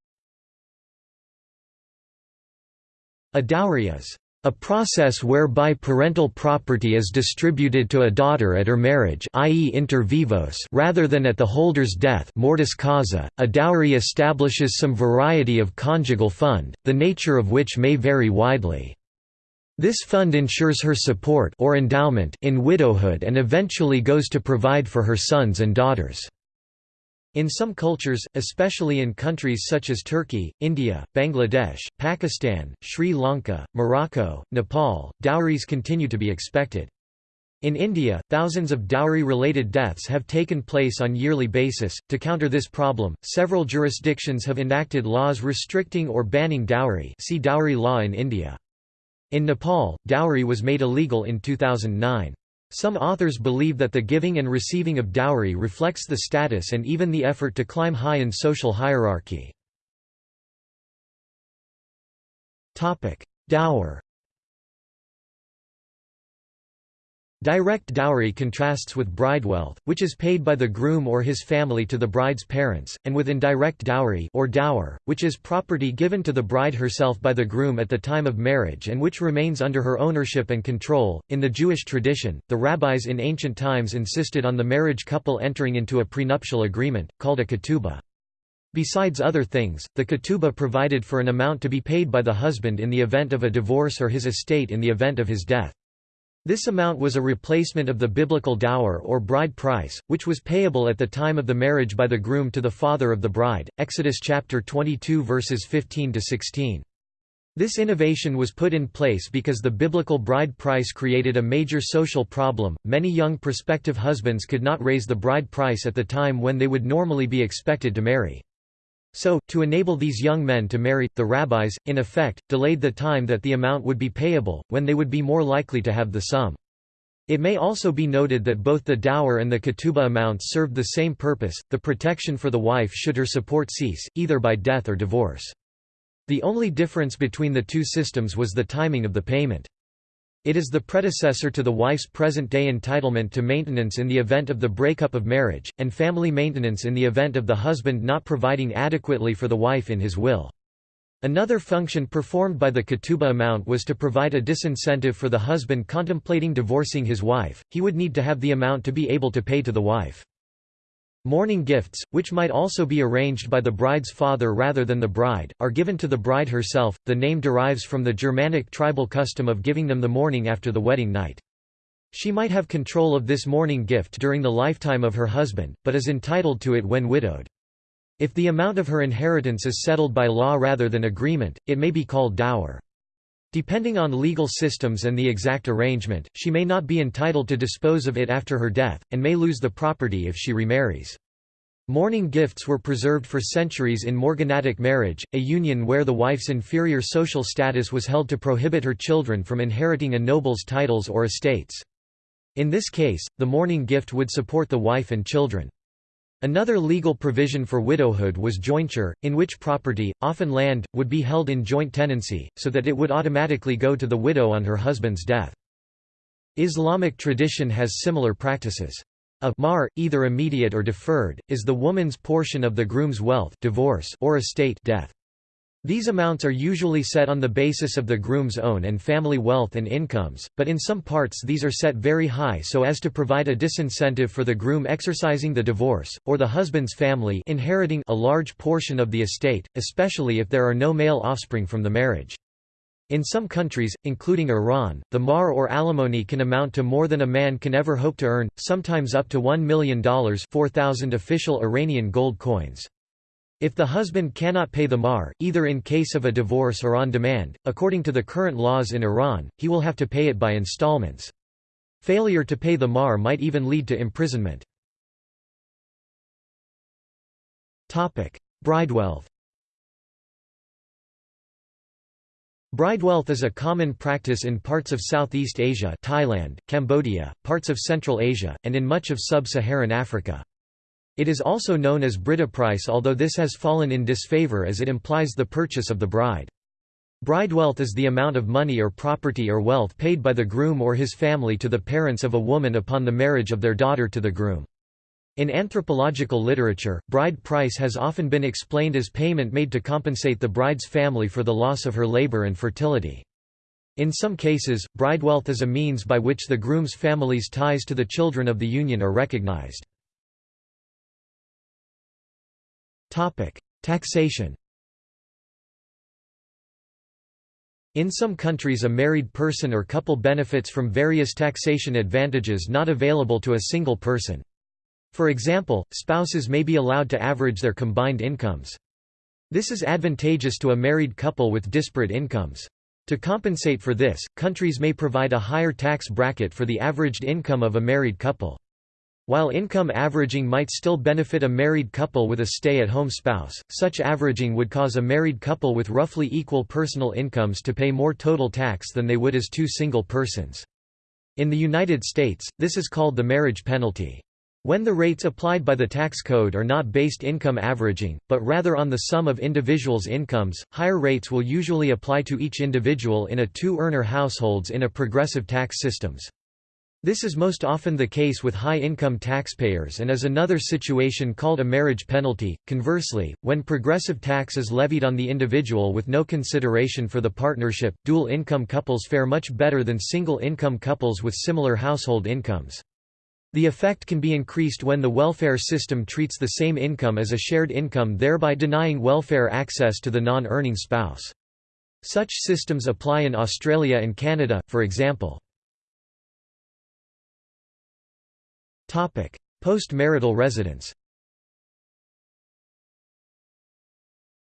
A dowry is a process whereby parental property is distributed to a daughter at her marriage i.e. inter vivos rather than at the holder's death mortis causa. .A dowry establishes some variety of conjugal fund, the nature of which may vary widely. This fund ensures her support or endowment in widowhood and eventually goes to provide for her sons and daughters. In some cultures, especially in countries such as Turkey, India, Bangladesh, Pakistan, Sri Lanka, Morocco, Nepal, dowries continue to be expected. In India, thousands of dowry-related deaths have taken place on yearly basis. To counter this problem, several jurisdictions have enacted laws restricting or banning dowry. See dowry law in India. In Nepal, dowry was made illegal in 2009. Some authors believe that the giving and receiving of dowry reflects the status and even the effort to climb high in social hierarchy. Dower Direct dowry contrasts with bridewealth, which is paid by the groom or his family to the bride's parents, and with indirect dowry or dower, which is property given to the bride herself by the groom at the time of marriage and which remains under her ownership and control. In the Jewish tradition, the rabbis in ancient times insisted on the marriage couple entering into a prenuptial agreement, called a ketubah. Besides other things, the ketubah provided for an amount to be paid by the husband in the event of a divorce or his estate in the event of his death. This amount was a replacement of the biblical dower or bride price, which was payable at the time of the marriage by the groom to the father of the bride. Exodus chapter 22 verses 15 to 16. This innovation was put in place because the biblical bride price created a major social problem. Many young prospective husbands could not raise the bride price at the time when they would normally be expected to marry. So, to enable these young men to marry, the rabbis, in effect, delayed the time that the amount would be payable, when they would be more likely to have the sum. It may also be noted that both the dower and the ketubah amounts served the same purpose, the protection for the wife should her support cease, either by death or divorce. The only difference between the two systems was the timing of the payment. It is the predecessor to the wife's present-day entitlement to maintenance in the event of the breakup of marriage, and family maintenance in the event of the husband not providing adequately for the wife in his will. Another function performed by the ketubah amount was to provide a disincentive for the husband contemplating divorcing his wife, he would need to have the amount to be able to pay to the wife. Morning gifts, which might also be arranged by the bride's father rather than the bride, are given to the bride herself. The name derives from the Germanic tribal custom of giving them the morning after the wedding night. She might have control of this morning gift during the lifetime of her husband, but is entitled to it when widowed. If the amount of her inheritance is settled by law rather than agreement, it may be called dower. Depending on legal systems and the exact arrangement, she may not be entitled to dispose of it after her death, and may lose the property if she remarries. Morning gifts were preserved for centuries in morganatic marriage, a union where the wife's inferior social status was held to prohibit her children from inheriting a noble's titles or estates. In this case, the morning gift would support the wife and children. Another legal provision for widowhood was jointure, in which property, often land, would be held in joint tenancy, so that it would automatically go to the widow on her husband's death. Islamic tradition has similar practices. A mahr, either immediate or deferred, is the woman's portion of the groom's wealth divorce or estate death. These amounts are usually set on the basis of the groom's own and family wealth and incomes, but in some parts these are set very high so as to provide a disincentive for the groom exercising the divorce, or the husband's family inheriting a large portion of the estate, especially if there are no male offspring from the marriage. In some countries, including Iran, the mahr or alimony can amount to more than a man can ever hope to earn, sometimes up to $1 million 4,000 official Iranian gold coins. If the husband cannot pay the mahr, either in case of a divorce or on demand, according to the current laws in Iran, he will have to pay it by installments. Failure to pay the mahr might even lead to imprisonment. Bridewealth Bridewealth is a common practice in parts of Southeast Asia Thailand, Cambodia, parts of Central Asia, and in much of sub-Saharan Africa. It is also known as brideprice although this has fallen in disfavor as it implies the purchase of the bride. Bridewealth is the amount of money or property or wealth paid by the groom or his family to the parents of a woman upon the marriage of their daughter to the groom. In anthropological literature, bride price has often been explained as payment made to compensate the bride's family for the loss of her labor and fertility. In some cases, bridewealth is a means by which the groom's family's ties to the children of the union are recognized. Topic: Taxation. In some countries a married person or couple benefits from various taxation advantages not available to a single person. For example, spouses may be allowed to average their combined incomes. This is advantageous to a married couple with disparate incomes. To compensate for this, countries may provide a higher tax bracket for the averaged income of a married couple. While income averaging might still benefit a married couple with a stay-at-home spouse, such averaging would cause a married couple with roughly equal personal incomes to pay more total tax than they would as two single persons. In the United States, this is called the marriage penalty. When the rates applied by the tax code are not based income averaging, but rather on the sum of individuals' incomes, higher rates will usually apply to each individual in a two-earner households in a progressive tax systems. This is most often the case with high-income taxpayers and is another situation called a marriage penalty. Conversely, when progressive tax is levied on the individual with no consideration for the partnership, dual-income couples fare much better than single-income couples with similar household incomes. The effect can be increased when the welfare system treats the same income as a shared income thereby denying welfare access to the non-earning spouse. Such systems apply in Australia and Canada, for example. Post-marital residence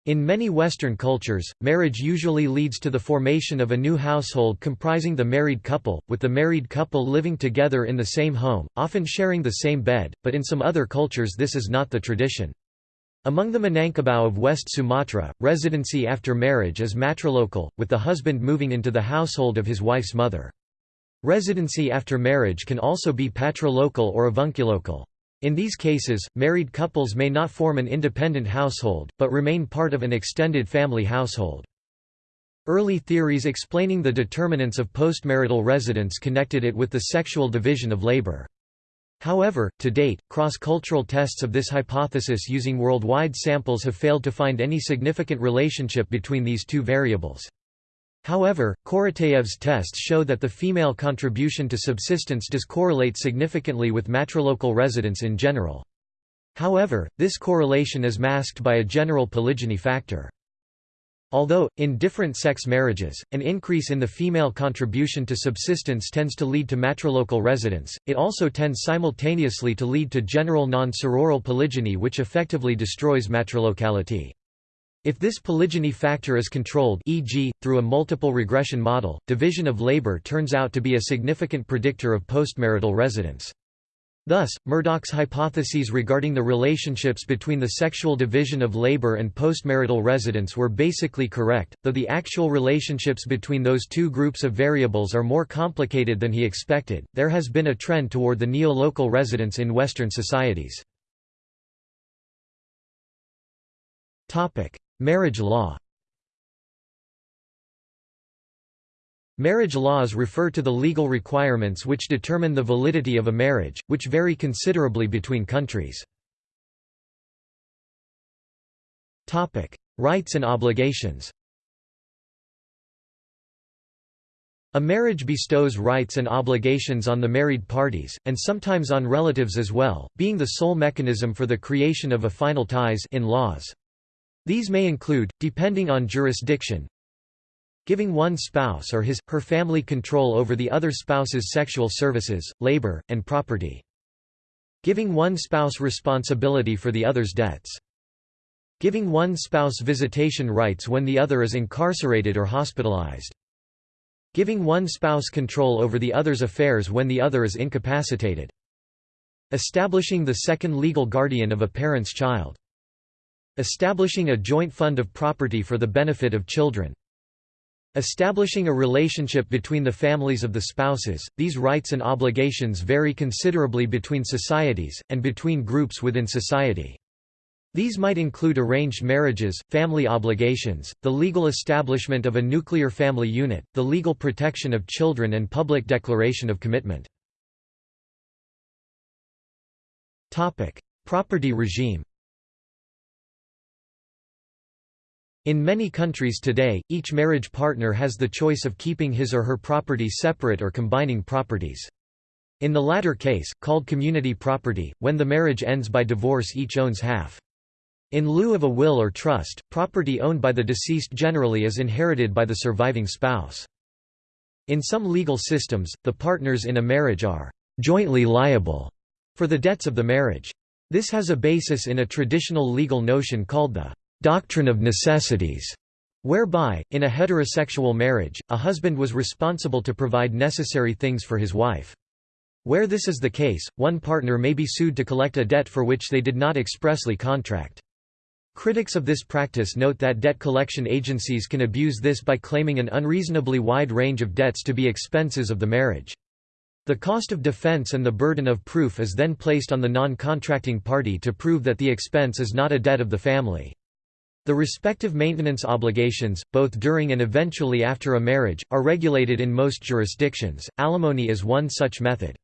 In many Western cultures, marriage usually leads to the formation of a new household comprising the married couple, with the married couple living together in the same home, often sharing the same bed, but in some other cultures this is not the tradition. Among the Minangkabau of West Sumatra, residency after marriage is matrilocal, with the husband moving into the household of his wife's mother. Residency after marriage can also be patrilocal or avunculocal. In these cases, married couples may not form an independent household, but remain part of an extended family household. Early theories explaining the determinants of postmarital residence connected it with the sexual division of labor. However, to date, cross-cultural tests of this hypothesis using worldwide samples have failed to find any significant relationship between these two variables. However, Korotaev's tests show that the female contribution to subsistence does correlate significantly with matrilocal residence in general. However, this correlation is masked by a general polygyny factor. Although, in different sex marriages, an increase in the female contribution to subsistence tends to lead to matrilocal residence, it also tends simultaneously to lead to general non-sororal polygyny which effectively destroys matrilocality. If this polygyny factor is controlled e.g., through a multiple regression model, division of labor turns out to be a significant predictor of postmarital residence. Thus, Murdock's hypotheses regarding the relationships between the sexual division of labor and postmarital residence were basically correct, though the actual relationships between those two groups of variables are more complicated than he expected. There has been a trend toward the neo-local residence in Western societies. Topic: Marriage law Marriage laws refer to the legal requirements which determine the validity of a marriage, which vary considerably between countries. Rights and obligations A marriage bestows rights and obligations on the married parties, and sometimes on relatives as well, being the sole mechanism for the creation of affinal ties in laws. These may include, depending on jurisdiction, giving one spouse or his, her family control over the other spouse's sexual services, labor, and property. Giving one spouse responsibility for the other's debts. Giving one spouse visitation rights when the other is incarcerated or hospitalized. Giving one spouse control over the other's affairs when the other is incapacitated. Establishing the second legal guardian of a parent's child. Establishing a joint fund of property for the benefit of children. Establishing a relationship between the families of the spouses, these rights and obligations vary considerably between societies, and between groups within society. These might include arranged marriages, family obligations, the legal establishment of a nuclear family unit, the legal protection of children and public declaration of commitment. Property regime In many countries today, each marriage partner has the choice of keeping his or her property separate or combining properties. In the latter case, called community property, when the marriage ends by divorce each owns half. In lieu of a will or trust, property owned by the deceased generally is inherited by the surviving spouse. In some legal systems, the partners in a marriage are jointly liable for the debts of the marriage. This has a basis in a traditional legal notion called the doctrine of necessities, whereby, in a heterosexual marriage, a husband was responsible to provide necessary things for his wife. Where this is the case, one partner may be sued to collect a debt for which they did not expressly contract. Critics of this practice note that debt collection agencies can abuse this by claiming an unreasonably wide range of debts to be expenses of the marriage. The cost of defense and the burden of proof is then placed on the non-contracting party to prove that the expense is not a debt of the family. The respective maintenance obligations, both during and eventually after a marriage, are regulated in most jurisdictions. Alimony is one such method.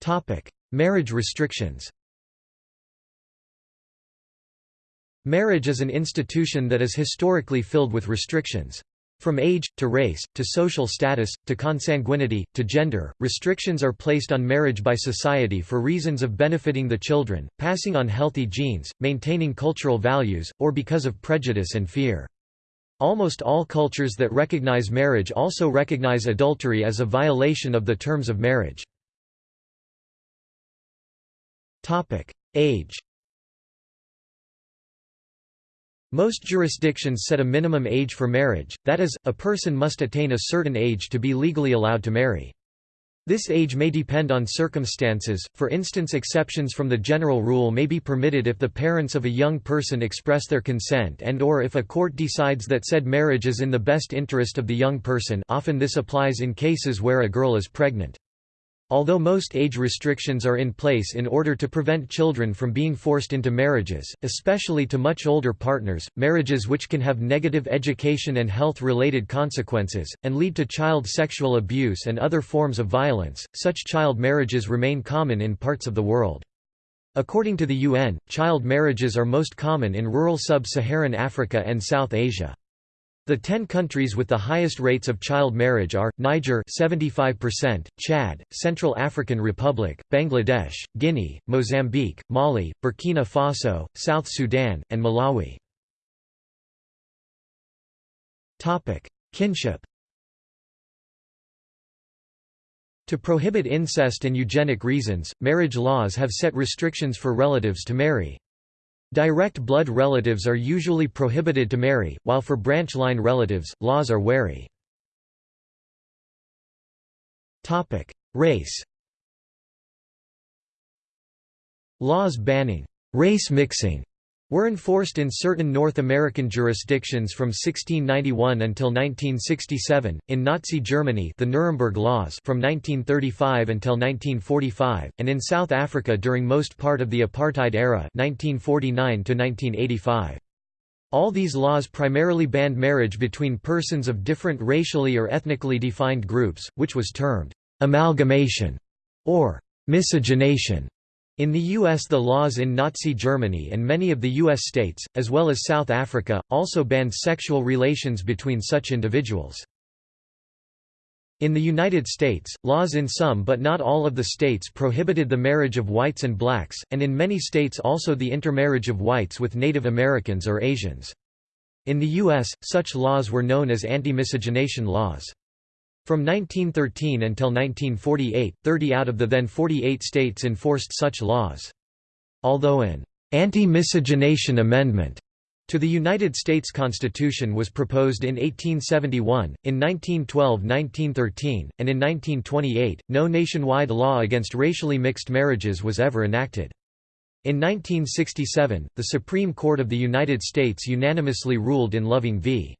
Topic: Marriage restrictions. Marriage is an institution that is historically filled with restrictions. From age, to race, to social status, to consanguinity, to gender, restrictions are placed on marriage by society for reasons of benefiting the children, passing on healthy genes, maintaining cultural values, or because of prejudice and fear. Almost all cultures that recognize marriage also recognize adultery as a violation of the terms of marriage. Age Most jurisdictions set a minimum age for marriage, that is, a person must attain a certain age to be legally allowed to marry. This age may depend on circumstances, for instance exceptions from the general rule may be permitted if the parents of a young person express their consent and or if a court decides that said marriage is in the best interest of the young person often this applies in cases where a girl is pregnant. Although most age restrictions are in place in order to prevent children from being forced into marriages, especially to much older partners, marriages which can have negative education and health-related consequences, and lead to child sexual abuse and other forms of violence, such child marriages remain common in parts of the world. According to the UN, child marriages are most common in rural sub-Saharan Africa and South Asia. The 10 countries with the highest rates of child marriage are, Niger 75%, Chad, Central African Republic, Bangladesh, Guinea, Mozambique, Mali, Burkina Faso, South Sudan, and Malawi. Topic: Kinship To prohibit incest and eugenic reasons, marriage laws have set restrictions for relatives to marry. Direct blood relatives are usually prohibited to marry, while for branch line relatives, laws are wary. Race Laws banning race mixing were enforced in certain North American jurisdictions from 1691 until 1967, in Nazi Germany the Nuremberg Laws from 1935 until 1945, and in South Africa during most part of the apartheid era 1949 to 1985. All these laws primarily banned marriage between persons of different racially or ethnically defined groups, which was termed amalgamation or miscegenation. In the U.S. the laws in Nazi Germany and many of the U.S. states, as well as South Africa, also banned sexual relations between such individuals. In the United States, laws in some but not all of the states prohibited the marriage of whites and blacks, and in many states also the intermarriage of whites with Native Americans or Asians. In the U.S., such laws were known as anti-miscegenation laws. From 1913 until 1948, 30 out of the then 48 states enforced such laws. Although an anti-miscegenation amendment to the United States Constitution was proposed in 1871, in 1912–1913, and in 1928, no nationwide law against racially mixed marriages was ever enacted. In 1967, the Supreme Court of the United States unanimously ruled in Loving v.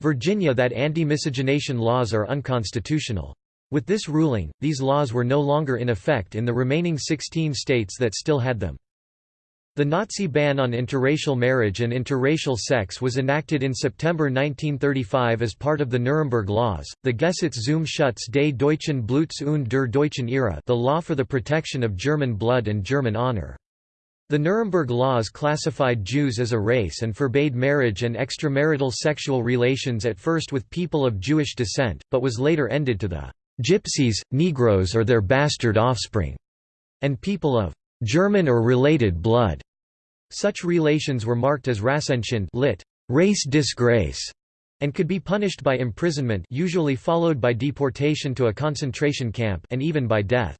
Virginia that anti-miscegenation laws are unconstitutional. With this ruling, these laws were no longer in effect in the remaining 16 states that still had them. The Nazi ban on interracial marriage and interracial sex was enacted in September 1935 as part of the Nuremberg Laws, the Gesetz zum Schutz des deutschen Bluts und der deutschen Ehre the law for the protection of German blood and German honor. The Nuremberg laws classified Jews as a race and forbade marriage and extramarital sexual relations at first with people of Jewish descent, but was later ended to the Gypsies, Negroes or their bastard offspring, and people of German or related blood. Such relations were marked as Rassenschande lit. race disgrace, and could be punished by imprisonment usually followed by deportation to a concentration camp and even by death.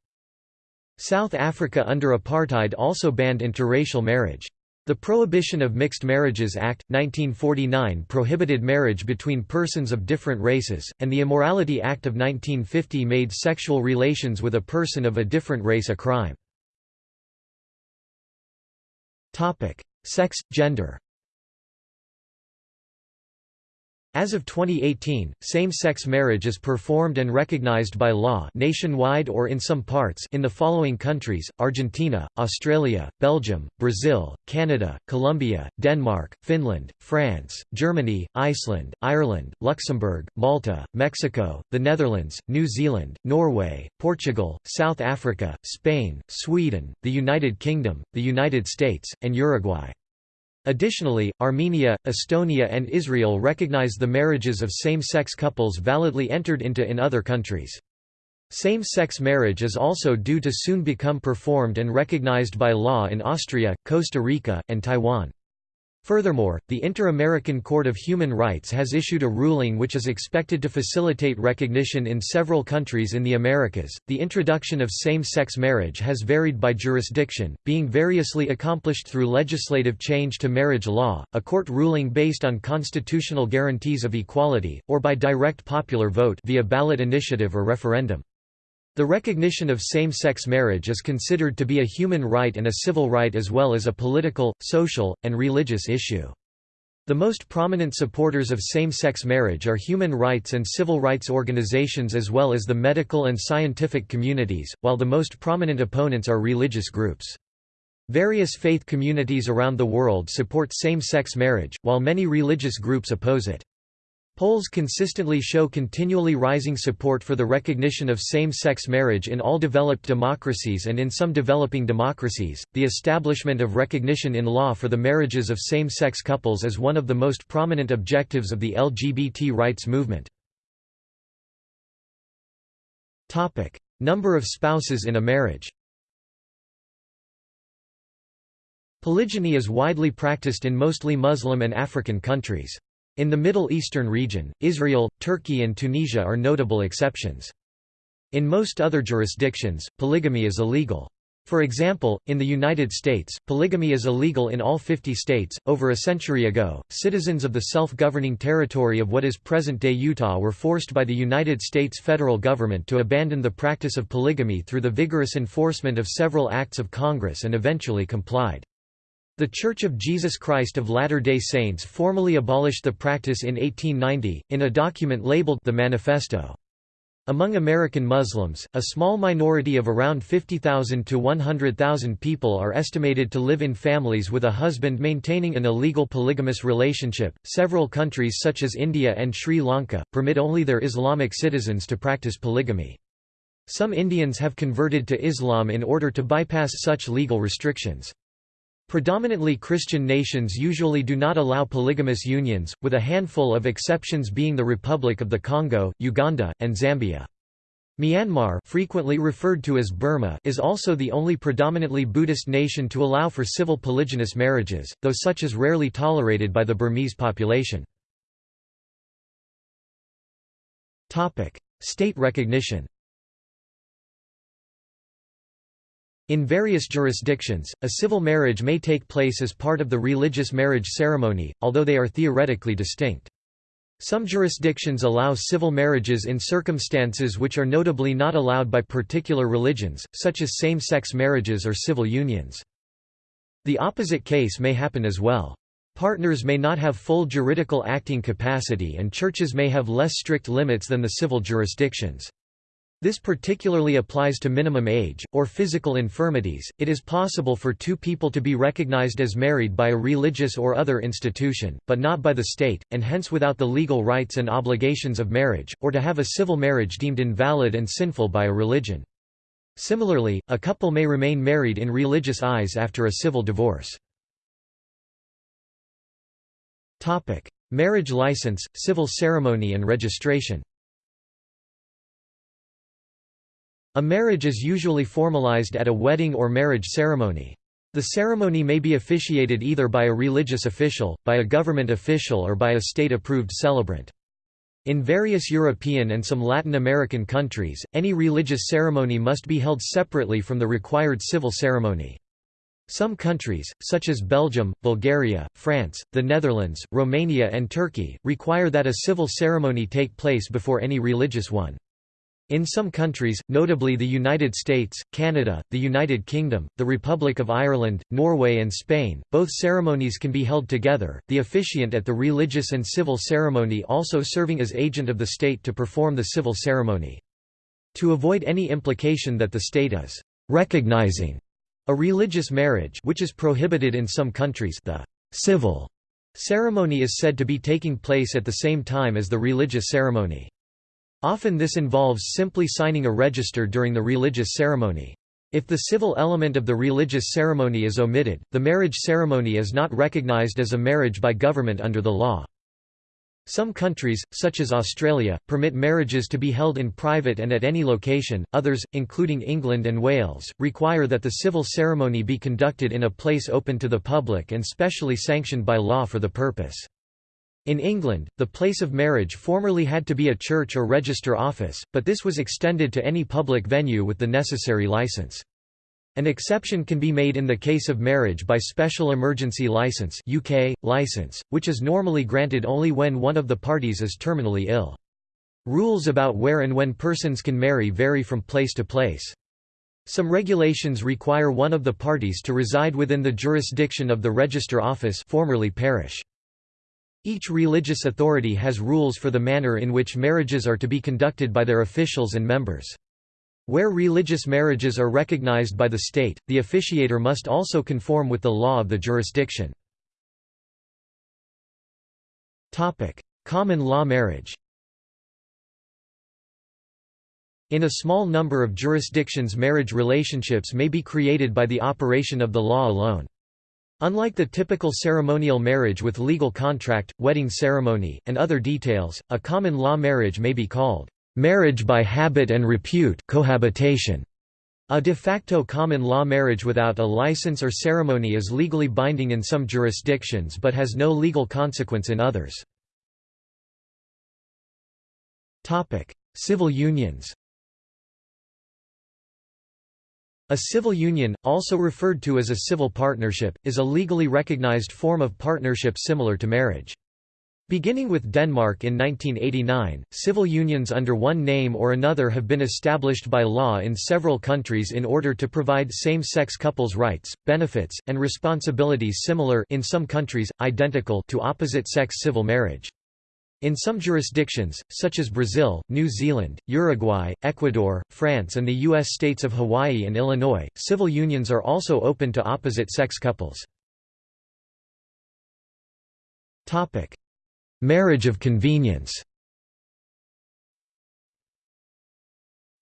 South Africa under apartheid also banned interracial marriage. The Prohibition of Mixed Marriages Act, 1949 prohibited marriage between persons of different races, and the Immorality Act of 1950 made sexual relations with a person of a different race a crime. Sex, gender As of 2018, same-sex marriage is performed and recognized by law nationwide or in some parts in the following countries, Argentina, Australia, Belgium, Brazil, Canada, Colombia, Denmark, Finland, France, Germany, Iceland, Ireland, Luxembourg, Malta, Mexico, the Netherlands, New Zealand, Norway, Portugal, South Africa, Spain, Sweden, the United Kingdom, the United States, and Uruguay. Additionally, Armenia, Estonia and Israel recognize the marriages of same-sex couples validly entered into in other countries. Same-sex marriage is also due to soon become performed and recognized by law in Austria, Costa Rica, and Taiwan. Furthermore, the Inter-American Court of Human Rights has issued a ruling which is expected to facilitate recognition in several countries in the Americas. The introduction of same-sex marriage has varied by jurisdiction, being variously accomplished through legislative change to marriage law, a court ruling based on constitutional guarantees of equality, or by direct popular vote via ballot initiative or referendum. The recognition of same-sex marriage is considered to be a human right and a civil right as well as a political, social, and religious issue. The most prominent supporters of same-sex marriage are human rights and civil rights organizations as well as the medical and scientific communities, while the most prominent opponents are religious groups. Various faith communities around the world support same-sex marriage, while many religious groups oppose it. Polls consistently show continually rising support for the recognition of same-sex marriage in all developed democracies and in some developing democracies. The establishment of recognition in law for the marriages of same-sex couples is one of the most prominent objectives of the LGBT rights movement. Topic: Number of spouses in a marriage. Polygyny is widely practiced in mostly Muslim and African countries. In the Middle Eastern region, Israel, Turkey and Tunisia are notable exceptions. In most other jurisdictions, polygamy is illegal. For example, in the United States, polygamy is illegal in all 50 states. Over a century ago, citizens of the self governing territory of what is present day Utah were forced by the United States federal government to abandon the practice of polygamy through the vigorous enforcement of several acts of Congress and eventually complied. The Church of Jesus Christ of Latter-day Saints formally abolished the practice in 1890, in a document labeled the Manifesto. Among American Muslims, a small minority of around 50,000 to 100,000 people are estimated to live in families with a husband maintaining an illegal polygamous relationship. Several countries such as India and Sri Lanka permit only their Islamic citizens to practice polygamy. Some Indians have converted to Islam in order to bypass such legal restrictions. Predominantly Christian nations usually do not allow polygamous unions, with a handful of exceptions being the Republic of the Congo, Uganda, and Zambia. Myanmar frequently referred to as Burma is also the only predominantly Buddhist nation to allow for civil polygynous marriages, though such is rarely tolerated by the Burmese population. State recognition In various jurisdictions, a civil marriage may take place as part of the religious marriage ceremony, although they are theoretically distinct. Some jurisdictions allow civil marriages in circumstances which are notably not allowed by particular religions, such as same-sex marriages or civil unions. The opposite case may happen as well. Partners may not have full juridical acting capacity and churches may have less strict limits than the civil jurisdictions. This particularly applies to minimum age, or physical infirmities. It is possible for two people to be recognized as married by a religious or other institution, but not by the state, and hence without the legal rights and obligations of marriage, or to have a civil marriage deemed invalid and sinful by a religion. Similarly, a couple may remain married in religious eyes after a civil divorce. Marriage license, civil ceremony and registration A marriage is usually formalized at a wedding or marriage ceremony. The ceremony may be officiated either by a religious official, by a government official or by a state-approved celebrant. In various European and some Latin American countries, any religious ceremony must be held separately from the required civil ceremony. Some countries, such as Belgium, Bulgaria, France, the Netherlands, Romania and Turkey, require that a civil ceremony take place before any religious one. In some countries, notably the United States, Canada, the United Kingdom, the Republic of Ireland, Norway and Spain, both ceremonies can be held together, the officiant at the religious and civil ceremony also serving as agent of the state to perform the civil ceremony. To avoid any implication that the state is recognizing a religious marriage which is prohibited in some countries the civil ceremony is said to be taking place at the same time as the religious ceremony. Often this involves simply signing a register during the religious ceremony. If the civil element of the religious ceremony is omitted, the marriage ceremony is not recognized as a marriage by government under the law. Some countries, such as Australia, permit marriages to be held in private and at any location, others, including England and Wales, require that the civil ceremony be conducted in a place open to the public and specially sanctioned by law for the purpose. In England, the place of marriage formerly had to be a church or register office, but this was extended to any public venue with the necessary licence. An exception can be made in the case of marriage by special emergency license UK, license, which is normally granted only when one of the parties is terminally ill. Rules about where and when persons can marry vary from place to place. Some regulations require one of the parties to reside within the jurisdiction of the register office formerly parish. Each religious authority has rules for the manner in which marriages are to be conducted by their officials and members. Where religious marriages are recognized by the state, the officiator must also conform with the law of the jurisdiction. Common law marriage In a small number of jurisdictions marriage relationships may be created by the operation of the law alone. Unlike the typical ceremonial marriage with legal contract, wedding ceremony, and other details, a common law marriage may be called Marriage by habit and repute cohabitation. A de facto common law marriage without a license or ceremony is legally binding in some jurisdictions but has no legal consequence in others. Civil unions A civil union, also referred to as a civil partnership, is a legally recognized form of partnership similar to marriage. Beginning with Denmark in 1989, civil unions under one name or another have been established by law in several countries in order to provide same-sex couples rights, benefits, and responsibilities similar in some countries, identical to opposite-sex civil marriage. In some jurisdictions, such as Brazil, New Zealand, Uruguay, Ecuador, France and the U.S. states of Hawaii and Illinois, civil unions are also open to opposite-sex couples. Marriage of convenience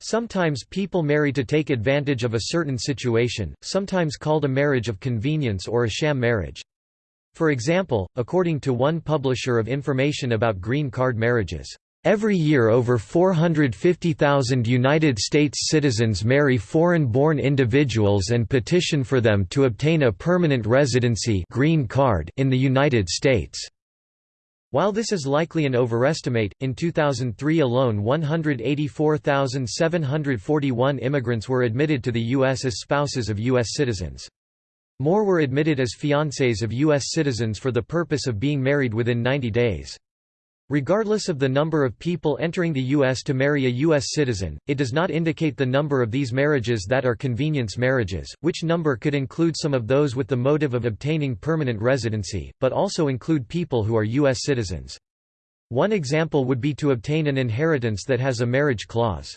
Sometimes people marry to take advantage of a certain situation, sometimes called a marriage of convenience or a sham marriage. For example, according to one publisher of information about green card marriages, Every year over 450,000 United States citizens marry foreign-born individuals and petition for them to obtain a permanent residency green card in the United States. While this is likely an overestimate, in 2003 alone 184,741 immigrants were admitted to the U.S. as spouses of U.S. citizens. More were admitted as fiancés of U.S. citizens for the purpose of being married within 90 days. Regardless of the number of people entering the U.S. to marry a U.S. citizen, it does not indicate the number of these marriages that are convenience marriages, which number could include some of those with the motive of obtaining permanent residency, but also include people who are U.S. citizens. One example would be to obtain an inheritance that has a marriage clause.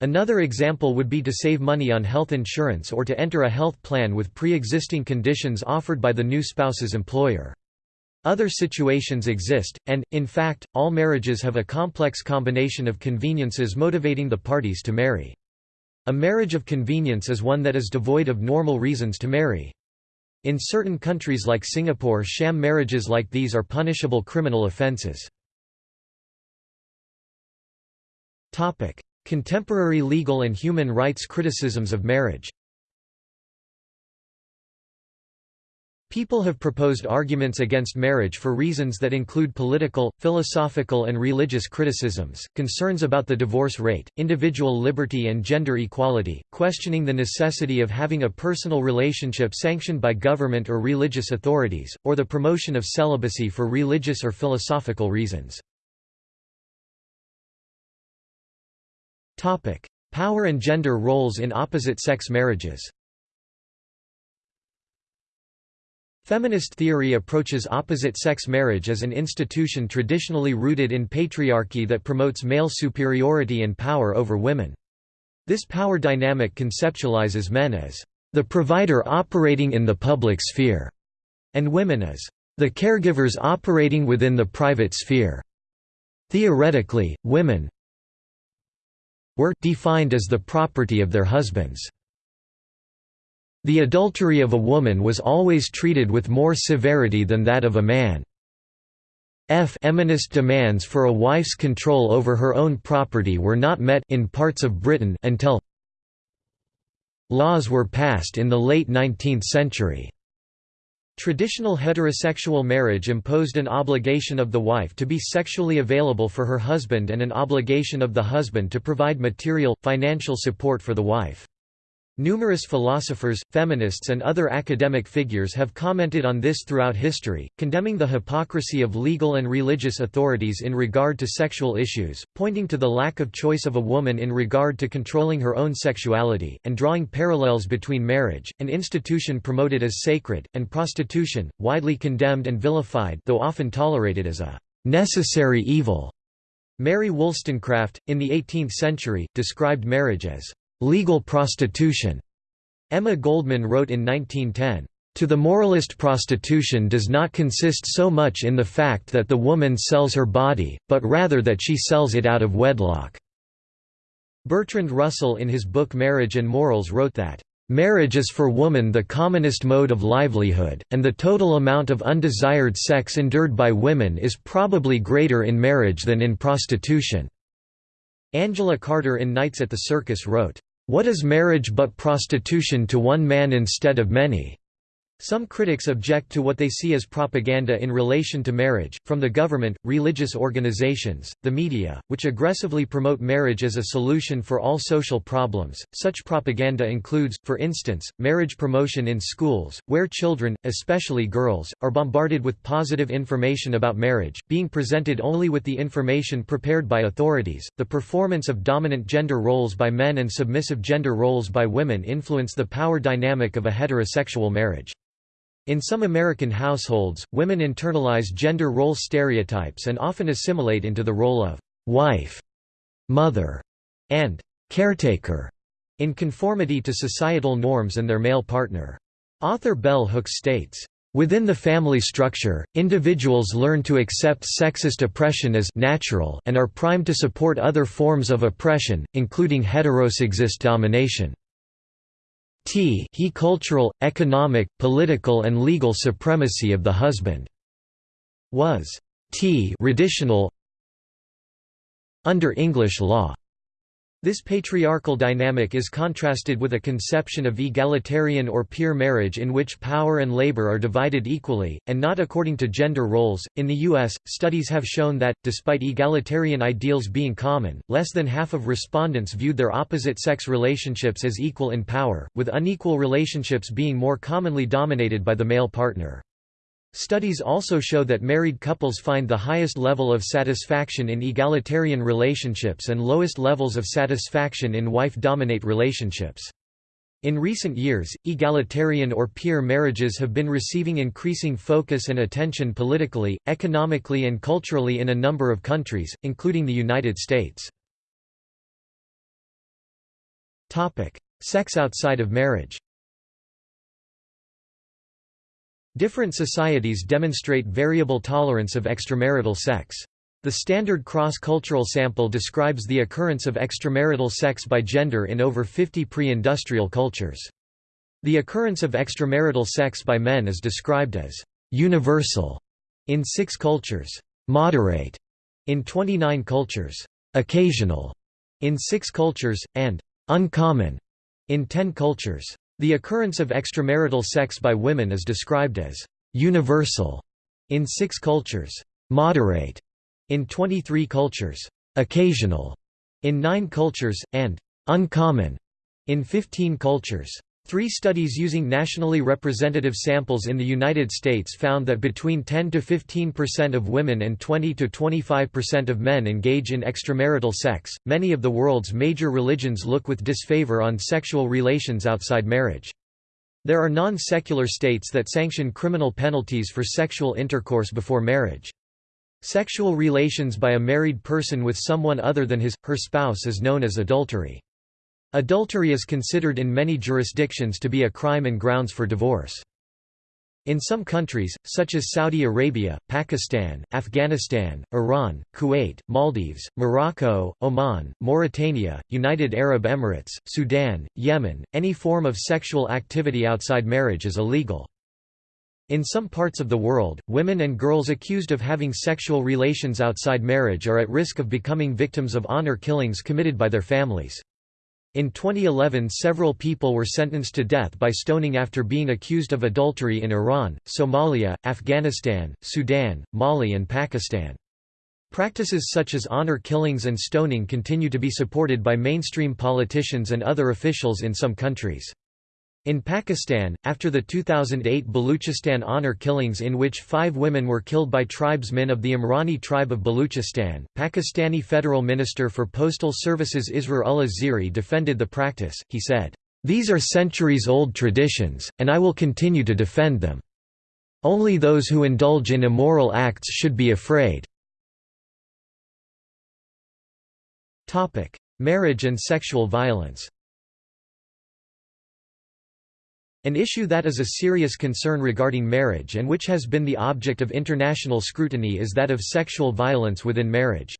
Another example would be to save money on health insurance or to enter a health plan with pre-existing conditions offered by the new spouse's employer. Other situations exist, and, in fact, all marriages have a complex combination of conveniences motivating the parties to marry. A marriage of convenience is one that is devoid of normal reasons to marry. In certain countries like Singapore sham marriages like these are punishable criminal offences. Contemporary legal and human rights criticisms of marriage People have proposed arguments against marriage for reasons that include political, philosophical and religious criticisms, concerns about the divorce rate, individual liberty and gender equality, questioning the necessity of having a personal relationship sanctioned by government or religious authorities, or the promotion of celibacy for religious or philosophical reasons. Power and gender roles in opposite-sex marriages Feminist theory approaches opposite-sex marriage as an institution traditionally rooted in patriarchy that promotes male superiority and power over women. This power dynamic conceptualizes men as the provider operating in the public sphere, and women as the caregivers operating within the private sphere. Theoretically, women were defined as the property of their husbands. The adultery of a woman was always treated with more severity than that of a man. F feminist demands for a wife's control over her own property were not met in parts of Britain until laws were passed in the late 19th century. Traditional heterosexual marriage imposed an obligation of the wife to be sexually available for her husband and an obligation of the husband to provide material, financial support for the wife. Numerous philosophers, feminists and other academic figures have commented on this throughout history, condemning the hypocrisy of legal and religious authorities in regard to sexual issues, pointing to the lack of choice of a woman in regard to controlling her own sexuality, and drawing parallels between marriage, an institution promoted as sacred, and prostitution, widely condemned and vilified though often tolerated as a «necessary evil». Mary Wollstonecraft, in the 18th century, described marriage as legal prostitution. Emma Goldman wrote in 1910, to the moralist prostitution does not consist so much in the fact that the woman sells her body, but rather that she sells it out of wedlock." Bertrand Russell in his book Marriage and Morals wrote that, "...marriage is for woman the commonest mode of livelihood, and the total amount of undesired sex endured by women is probably greater in marriage than in prostitution." Angela Carter in Nights at the Circus wrote, "'What is marriage but prostitution to one man instead of many?' Some critics object to what they see as propaganda in relation to marriage, from the government, religious organizations, the media, which aggressively promote marriage as a solution for all social problems. Such propaganda includes, for instance, marriage promotion in schools, where children, especially girls, are bombarded with positive information about marriage, being presented only with the information prepared by authorities. The performance of dominant gender roles by men and submissive gender roles by women influence the power dynamic of a heterosexual marriage. In some American households, women internalize gender role stereotypes and often assimilate into the role of wife, mother, and caretaker in conformity to societal norms and their male partner. Author Bell Hooks states, Within the family structure, individuals learn to accept sexist oppression as natural and are primed to support other forms of oppression, including heterosexist domination t he cultural, economic, political and legal supremacy of the husband was t traditional under English law. This patriarchal dynamic is contrasted with a conception of egalitarian or peer marriage in which power and labor are divided equally, and not according to gender roles. In the U.S., studies have shown that, despite egalitarian ideals being common, less than half of respondents viewed their opposite sex relationships as equal in power, with unequal relationships being more commonly dominated by the male partner. Studies also show that married couples find the highest level of satisfaction in egalitarian relationships and lowest levels of satisfaction in wife-dominate relationships. In recent years, egalitarian or peer marriages have been receiving increasing focus and attention politically, economically and culturally in a number of countries, including the United States. Sex outside of marriage Different societies demonstrate variable tolerance of extramarital sex. The standard cross-cultural sample describes the occurrence of extramarital sex by gender in over 50 pre-industrial cultures. The occurrence of extramarital sex by men is described as «universal» in six cultures, «moderate» in 29 cultures, «occasional» in six cultures, and «uncommon» in 10 cultures. The occurrence of extramarital sex by women is described as universal in six cultures, moderate in 23 cultures, occasional in nine cultures, and uncommon in 15 cultures. Three studies using nationally representative samples in the United States found that between 10 to 15% of women and 20 to 25% of men engage in extramarital sex. Many of the world's major religions look with disfavor on sexual relations outside marriage. There are non-secular states that sanction criminal penalties for sexual intercourse before marriage. Sexual relations by a married person with someone other than his, her spouse is known as adultery. Adultery is considered in many jurisdictions to be a crime and grounds for divorce. In some countries, such as Saudi Arabia, Pakistan, Afghanistan, Iran, Kuwait, Maldives, Morocco, Oman, Mauritania, United Arab Emirates, Sudan, Yemen, any form of sexual activity outside marriage is illegal. In some parts of the world, women and girls accused of having sexual relations outside marriage are at risk of becoming victims of honor killings committed by their families. In 2011 several people were sentenced to death by stoning after being accused of adultery in Iran, Somalia, Afghanistan, Sudan, Mali and Pakistan. Practices such as honor killings and stoning continue to be supported by mainstream politicians and other officials in some countries. In Pakistan, after the 2008 Baluchistan honor killings in which five women were killed by tribesmen of the Imrani tribe of Baluchistan, Pakistani Federal Minister for Postal Services Israr Ullah Zehri defended the practice, he said, "...these are centuries-old traditions, and I will continue to defend them. Only those who indulge in immoral acts should be afraid." Marriage and sexual violence An issue that is a serious concern regarding marriage and which has been the object of international scrutiny is that of sexual violence within marriage.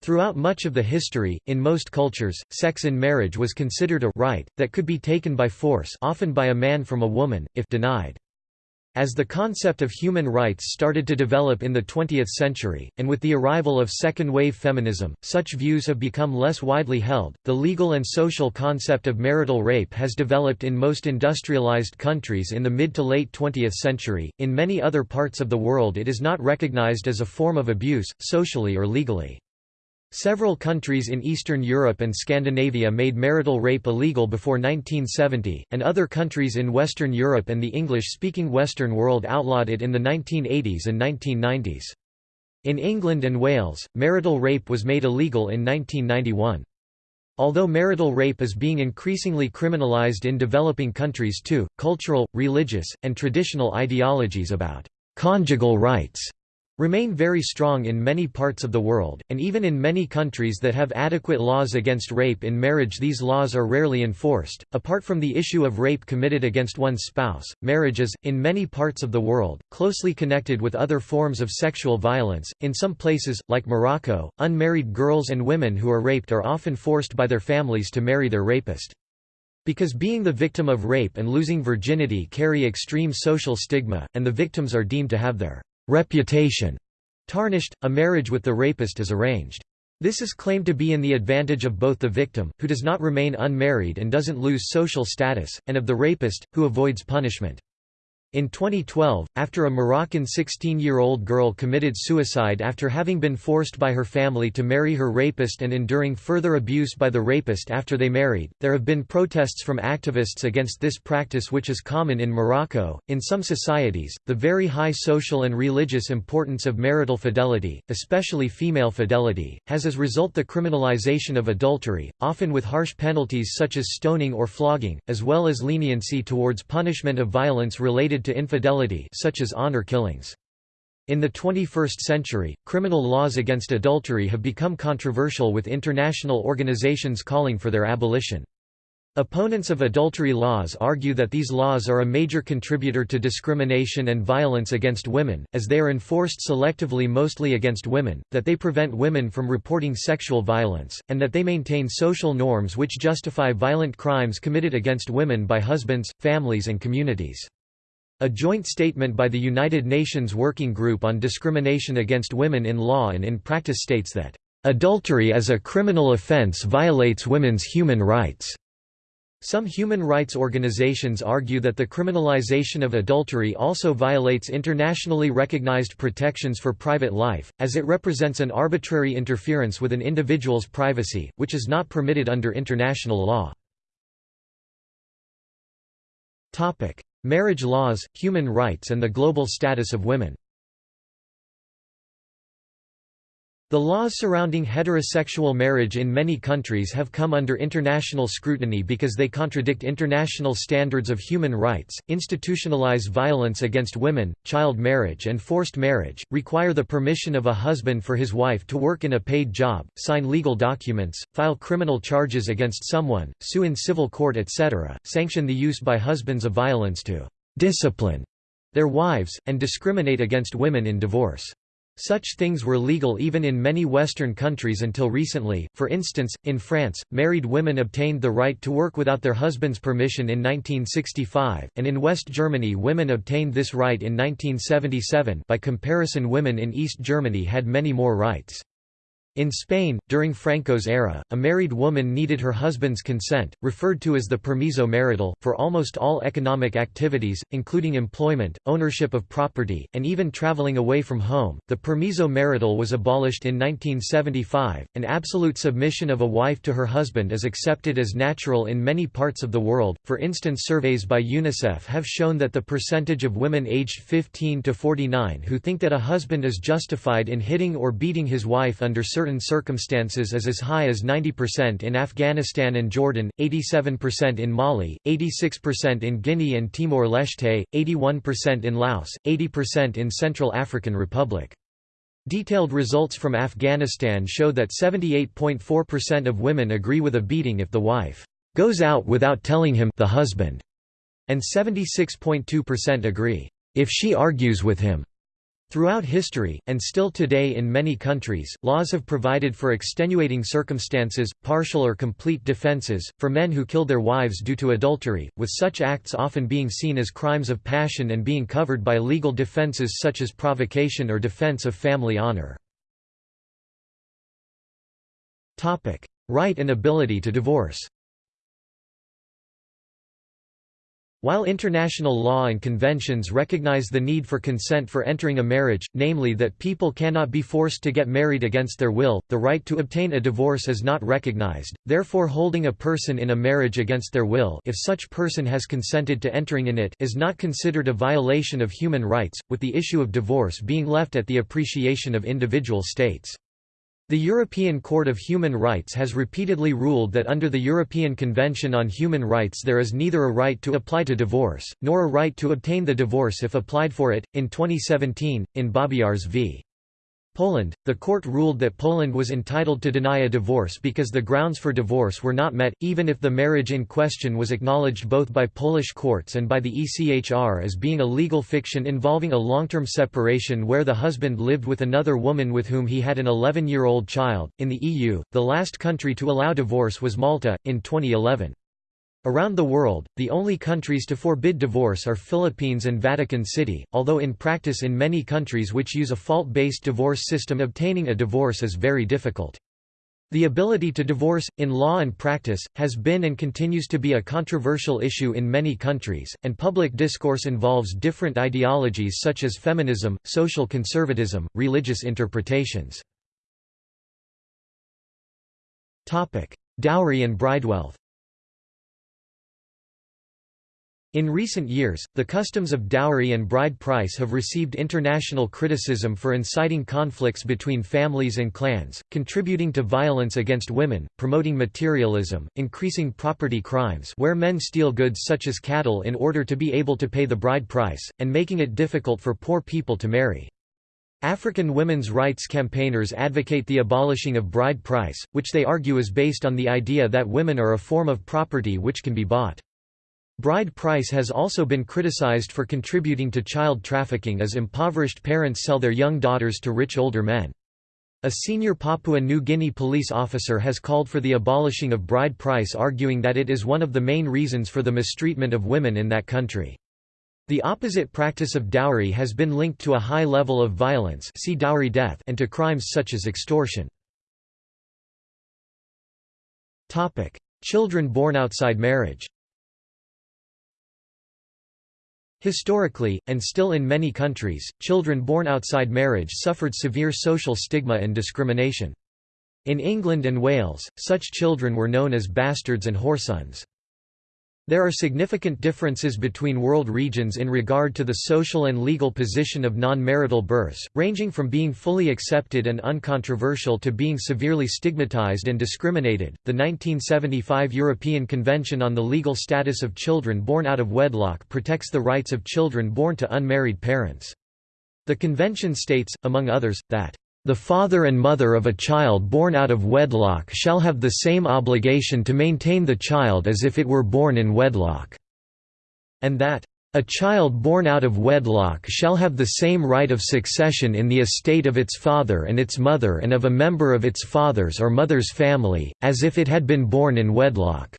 Throughout much of the history, in most cultures, sex in marriage was considered a right, that could be taken by force often by a man from a woman, if denied. As the concept of human rights started to develop in the 20th century, and with the arrival of second-wave feminism, such views have become less widely held. The legal and social concept of marital rape has developed in most industrialized countries in the mid to late 20th century. In many other parts of the world it is not recognized as a form of abuse, socially or legally. Several countries in Eastern Europe and Scandinavia made marital rape illegal before 1970, and other countries in Western Europe and the English-speaking Western world outlawed it in the 1980s and 1990s. In England and Wales, marital rape was made illegal in 1991. Although marital rape is being increasingly criminalized in developing countries too, cultural, religious, and traditional ideologies about conjugal rights remain very strong in many parts of the world, and even in many countries that have adequate laws against rape in marriage these laws are rarely enforced. Apart from the issue of rape committed against one's spouse, marriage is, in many parts of the world, closely connected with other forms of sexual violence. In some places, like Morocco, unmarried girls and women who are raped are often forced by their families to marry their rapist. Because being the victim of rape and losing virginity carry extreme social stigma, and the victims are deemed to have their reputation tarnished, a marriage with the rapist is arranged. This is claimed to be in the advantage of both the victim, who does not remain unmarried and doesn't lose social status, and of the rapist, who avoids punishment. In 2012, after a Moroccan 16-year-old girl committed suicide after having been forced by her family to marry her rapist and enduring further abuse by the rapist after they married, there have been protests from activists against this practice which is common in Morocco. In some societies, the very high social and religious importance of marital fidelity, especially female fidelity, has as result the criminalization of adultery, often with harsh penalties such as stoning or flogging, as well as leniency towards punishment of violence related to infidelity such as honor killings. In the 21st century, criminal laws against adultery have become controversial with international organizations calling for their abolition. Opponents of adultery laws argue that these laws are a major contributor to discrimination and violence against women, as they are enforced selectively mostly against women, that they prevent women from reporting sexual violence, and that they maintain social norms which justify violent crimes committed against women by husbands, families and communities. A joint statement by the United Nations Working Group on Discrimination Against Women in Law and in Practice states that, "...adultery as a criminal offence violates women's human rights." Some human rights organizations argue that the criminalization of adultery also violates internationally recognized protections for private life, as it represents an arbitrary interference with an individual's privacy, which is not permitted under international law. Marriage laws, human rights and the global status of women The laws surrounding heterosexual marriage in many countries have come under international scrutiny because they contradict international standards of human rights, institutionalize violence against women, child marriage and forced marriage, require the permission of a husband for his wife to work in a paid job, sign legal documents, file criminal charges against someone, sue in civil court etc., sanction the use by husbands of violence to «discipline» their wives, and discriminate against women in divorce. Such things were legal even in many Western countries until recently, for instance, in France, married women obtained the right to work without their husband's permission in 1965, and in West Germany women obtained this right in 1977 by comparison women in East Germany had many more rights. In Spain, during Franco's era, a married woman needed her husband's consent, referred to as the permiso marital, for almost all economic activities, including employment, ownership of property, and even traveling away from home. The permiso marital was abolished in 1975. An absolute submission of a wife to her husband is accepted as natural in many parts of the world. For instance, surveys by UNICEF have shown that the percentage of women aged 15 to 49 who think that a husband is justified in hitting or beating his wife under certain certain circumstances is as high as 90% in Afghanistan and Jordan, 87% in Mali, 86% in Guinea and Timor-Leste, 81% in Laos, 80% in Central African Republic. Detailed results from Afghanistan show that 78.4% of women agree with a beating if the wife goes out without telling him the husband, and 76.2% agree if she argues with him. Throughout history, and still today in many countries, laws have provided for extenuating circumstances, partial or complete defenses, for men who killed their wives due to adultery, with such acts often being seen as crimes of passion and being covered by legal defenses such as provocation or defense of family honor. Right and ability to divorce While international law and conventions recognize the need for consent for entering a marriage, namely that people cannot be forced to get married against their will, the right to obtain a divorce is not recognized, therefore holding a person in a marriage against their will if such person has consented to entering in it is not considered a violation of human rights, with the issue of divorce being left at the appreciation of individual states. The European Court of Human Rights has repeatedly ruled that under the European Convention on Human Rights there is neither a right to apply to divorce, nor a right to obtain the divorce if applied for it. In 2017, in Babiarz v. Poland, the court ruled that Poland was entitled to deny a divorce because the grounds for divorce were not met, even if the marriage in question was acknowledged both by Polish courts and by the ECHR as being a legal fiction involving a long-term separation where the husband lived with another woman with whom he had an 11-year-old child. In the EU, the last country to allow divorce was Malta, in 2011. Around the world, the only countries to forbid divorce are Philippines and Vatican City, although in practice in many countries which use a fault-based divorce system obtaining a divorce is very difficult. The ability to divorce, in law and practice, has been and continues to be a controversial issue in many countries, and public discourse involves different ideologies such as feminism, social conservatism, religious interpretations. Dowry and bridewealth In recent years, the customs of dowry and bride price have received international criticism for inciting conflicts between families and clans, contributing to violence against women, promoting materialism, increasing property crimes where men steal goods such as cattle in order to be able to pay the bride price, and making it difficult for poor people to marry. African women's rights campaigners advocate the abolishing of bride price, which they argue is based on the idea that women are a form of property which can be bought. Bride price has also been criticized for contributing to child trafficking as impoverished parents sell their young daughters to rich older men. A senior Papua New Guinea police officer has called for the abolishing of bride price arguing that it is one of the main reasons for the mistreatment of women in that country. The opposite practice of dowry has been linked to a high level of violence see dowry death and to crimes such as extortion. Children born outside marriage Historically, and still in many countries, children born outside marriage suffered severe social stigma and discrimination. In England and Wales, such children were known as bastards and whoresons. There are significant differences between world regions in regard to the social and legal position of non-marital births, ranging from being fully accepted and uncontroversial to being severely stigmatized and discriminated. The 1975 European Convention on the Legal Status of Children Born Out of Wedlock protects the rights of children born to unmarried parents. The convention states, among others, that the father and mother of a child born out of wedlock shall have the same obligation to maintain the child as if it were born in wedlock." And that, "...a child born out of wedlock shall have the same right of succession in the estate of its father and its mother and of a member of its father's or mother's family, as if it had been born in wedlock."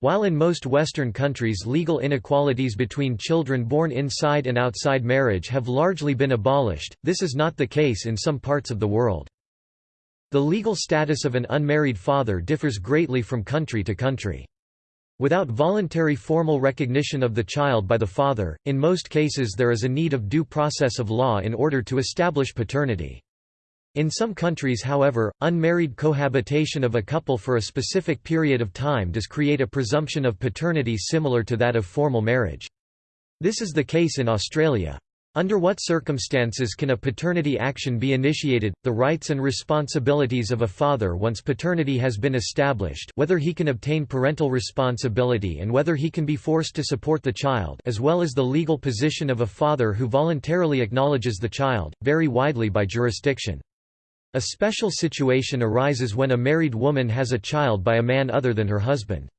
While in most Western countries legal inequalities between children born inside and outside marriage have largely been abolished, this is not the case in some parts of the world. The legal status of an unmarried father differs greatly from country to country. Without voluntary formal recognition of the child by the father, in most cases there is a need of due process of law in order to establish paternity. In some countries however, unmarried cohabitation of a couple for a specific period of time does create a presumption of paternity similar to that of formal marriage. This is the case in Australia. Under what circumstances can a paternity action be initiated, the rights and responsibilities of a father once paternity has been established whether he can obtain parental responsibility and whether he can be forced to support the child as well as the legal position of a father who voluntarily acknowledges the child, vary widely by jurisdiction. A special situation arises when a married woman has a child by a man other than her husband.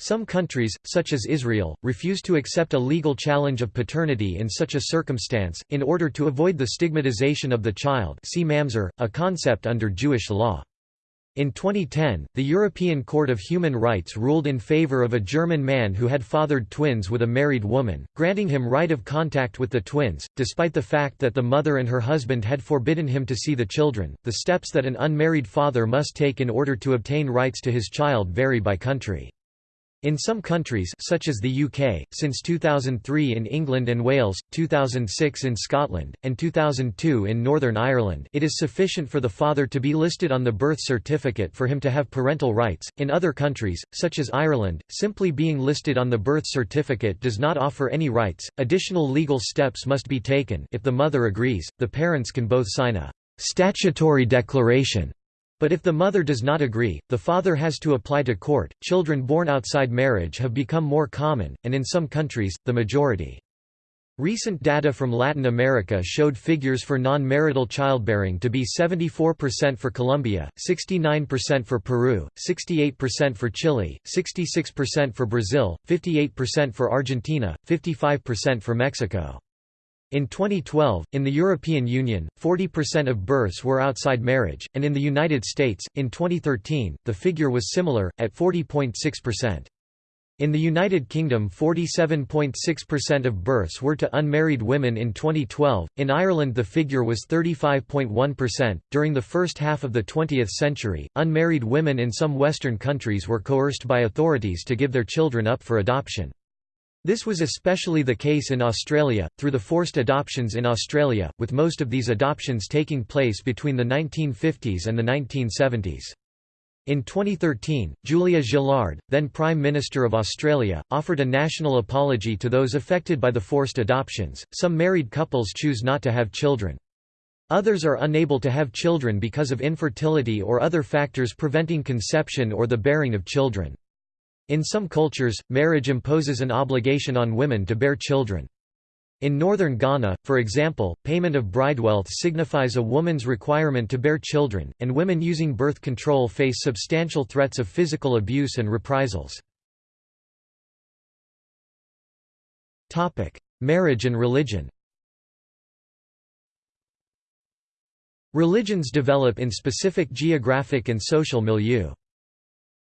Some countries, such as Israel, refuse to accept a legal challenge of paternity in such a circumstance, in order to avoid the stigmatization of the child see mamzer, a concept under Jewish law. In 2010, the European Court of Human Rights ruled in favor of a German man who had fathered twins with a married woman, granting him right of contact with the twins, despite the fact that the mother and her husband had forbidden him to see the children. The steps that an unmarried father must take in order to obtain rights to his child vary by country. In some countries such as the UK, since 2003 in England and Wales, 2006 in Scotland, and 2002 in Northern Ireland it is sufficient for the father to be listed on the birth certificate for him to have parental rights. In other countries, such as Ireland, simply being listed on the birth certificate does not offer any rights. Additional legal steps must be taken if the mother agrees, the parents can both sign a statutory declaration but if the mother does not agree, the father has to apply to court. Children born outside marriage have become more common, and in some countries, the majority. Recent data from Latin America showed figures for non-marital childbearing to be 74% for Colombia, 69% for Peru, 68% for Chile, 66% for Brazil, 58% for Argentina, 55% for Mexico. In 2012, in the European Union, 40% of births were outside marriage, and in the United States, in 2013, the figure was similar, at 40.6%. In the United Kingdom 47.6% of births were to unmarried women in 2012, in Ireland the figure was 35.1%. During the first half of the 20th century, unmarried women in some Western countries were coerced by authorities to give their children up for adoption. This was especially the case in Australia, through the forced adoptions in Australia, with most of these adoptions taking place between the 1950s and the 1970s. In 2013, Julia Gillard, then Prime Minister of Australia, offered a national apology to those affected by the forced adoptions. Some married couples choose not to have children. Others are unable to have children because of infertility or other factors preventing conception or the bearing of children. In some cultures, marriage imposes an obligation on women to bear children. In northern Ghana, for example, payment of bride wealth signifies a woman's requirement to bear children, and women using birth control face substantial threats of physical abuse and reprisals. Marriage and religion Religions develop in specific geographic and social milieu.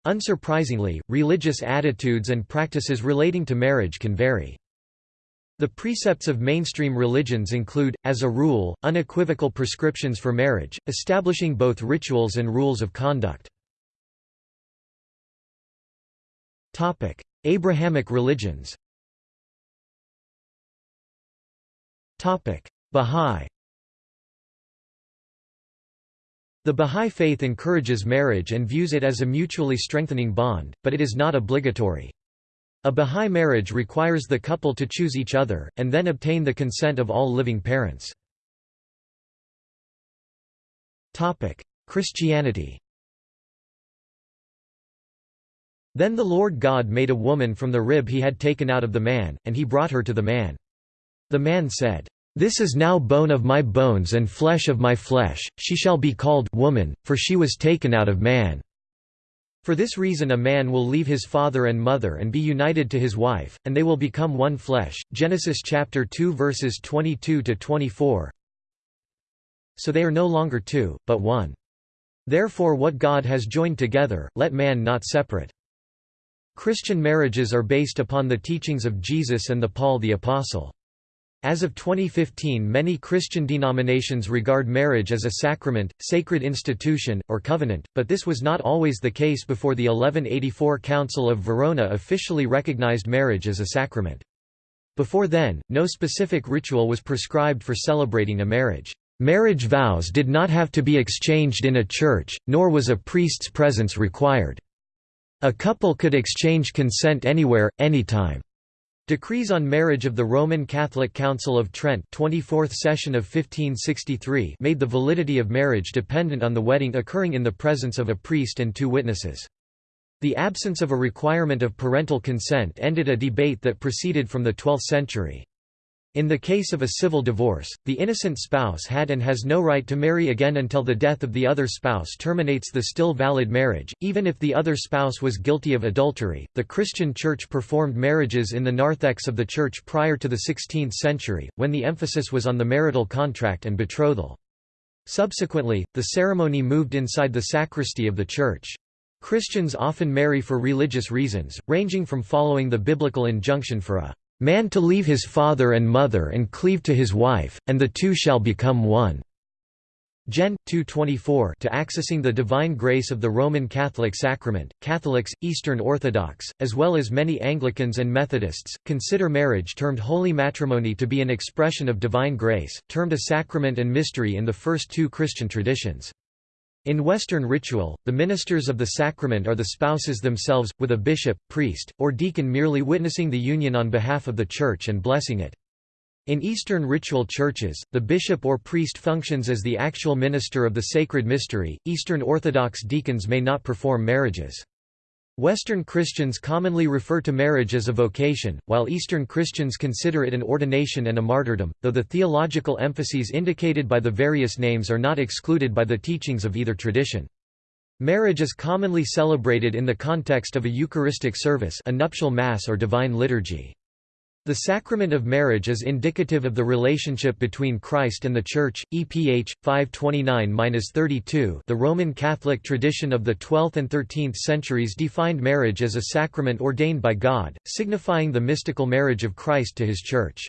Unsurprisingly, religious attitudes and practices relating to marriage can vary. The precepts of mainstream religions include, as a rule, unequivocal prescriptions for marriage, establishing both rituals and rules of conduct. Abrahamic religions Bahá'í The Bahá'í Faith encourages marriage and views it as a mutually strengthening bond, but it is not obligatory. A Bahá'í marriage requires the couple to choose each other, and then obtain the consent of all living parents. Christianity Then the Lord God made a woman from the rib he had taken out of the man, and he brought her to the man. The man said, this is now bone of my bones and flesh of my flesh, she shall be called woman, for she was taken out of man. For this reason a man will leave his father and mother and be united to his wife, and they will become one flesh. Genesis chapter 2 verses 22 to 24. So they are no longer two, but one. Therefore what God has joined together, let man not separate. Christian marriages are based upon the teachings of Jesus and the Paul the Apostle. As of 2015 many Christian denominations regard marriage as a sacrament, sacred institution, or covenant, but this was not always the case before the 1184 Council of Verona officially recognized marriage as a sacrament. Before then, no specific ritual was prescribed for celebrating a marriage. Marriage vows did not have to be exchanged in a church, nor was a priest's presence required. A couple could exchange consent anywhere, anytime. Decrees on Marriage of the Roman Catholic Council of Trent 24th session of 1563 made the validity of marriage dependent on the wedding occurring in the presence of a priest and two witnesses. The absence of a requirement of parental consent ended a debate that proceeded from the 12th century. In the case of a civil divorce, the innocent spouse had and has no right to marry again until the death of the other spouse terminates the still valid marriage, even if the other spouse was guilty of adultery. The Christian Church performed marriages in the narthex of the Church prior to the 16th century, when the emphasis was on the marital contract and betrothal. Subsequently, the ceremony moved inside the sacristy of the church. Christians often marry for religious reasons, ranging from following the biblical injunction for a Man to leave his father and mother and cleave to his wife, and the two shall become one." Gen. 224 to accessing the divine grace of the Roman Catholic sacrament. Catholics, Eastern Orthodox, as well as many Anglicans and Methodists, consider marriage termed holy matrimony to be an expression of divine grace, termed a sacrament and mystery in the first two Christian traditions. In Western ritual, the ministers of the sacrament are the spouses themselves, with a bishop, priest, or deacon merely witnessing the union on behalf of the church and blessing it. In Eastern ritual churches, the bishop or priest functions as the actual minister of the sacred mystery. Eastern Orthodox deacons may not perform marriages. Western Christians commonly refer to marriage as a vocation, while Eastern Christians consider it an ordination and a martyrdom, though the theological emphases indicated by the various names are not excluded by the teachings of either tradition. Marriage is commonly celebrated in the context of a Eucharistic service a nuptial mass or divine liturgy. The sacrament of marriage is indicative of the relationship between Christ and the Church. EPH 529-32. The Roman Catholic tradition of the 12th and 13th centuries defined marriage as a sacrament ordained by God, signifying the mystical marriage of Christ to his Church.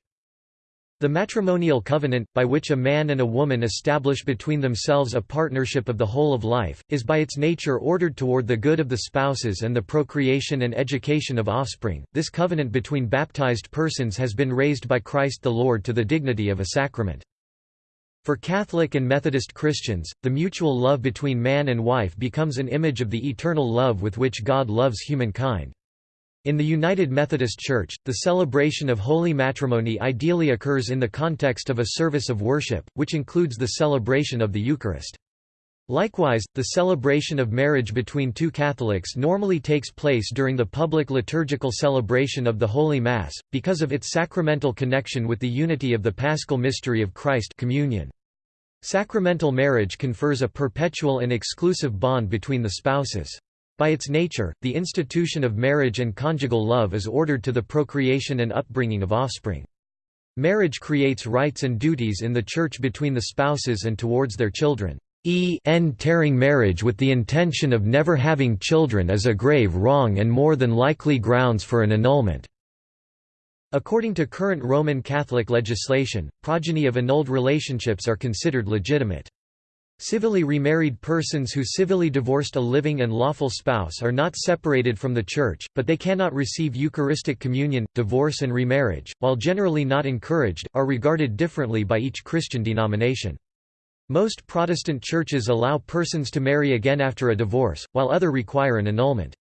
The matrimonial covenant, by which a man and a woman establish between themselves a partnership of the whole of life, is by its nature ordered toward the good of the spouses and the procreation and education of offspring. This covenant between baptized persons has been raised by Christ the Lord to the dignity of a sacrament. For Catholic and Methodist Christians, the mutual love between man and wife becomes an image of the eternal love with which God loves humankind. In the United Methodist Church, the celebration of holy matrimony ideally occurs in the context of a service of worship, which includes the celebration of the Eucharist. Likewise, the celebration of marriage between two Catholics normally takes place during the public liturgical celebration of the Holy Mass, because of its sacramental connection with the unity of the paschal mystery of Christ communion. Sacramental marriage confers a perpetual and exclusive bond between the spouses. By its nature, the institution of marriage and conjugal love is ordered to the procreation and upbringing of offspring. Marriage creates rights and duties in the Church between the spouses and towards their children. E n tearing marriage with the intention of never having children is a grave wrong and more than likely grounds for an annulment. According to current Roman Catholic legislation, progeny of annulled relationships are considered legitimate. Civilly remarried persons who civilly divorced a living and lawful spouse are not separated from the Church, but they cannot receive Eucharistic communion. Divorce and remarriage, while generally not encouraged, are regarded differently by each Christian denomination. Most Protestant churches allow persons to marry again after a divorce, while other require an annulment.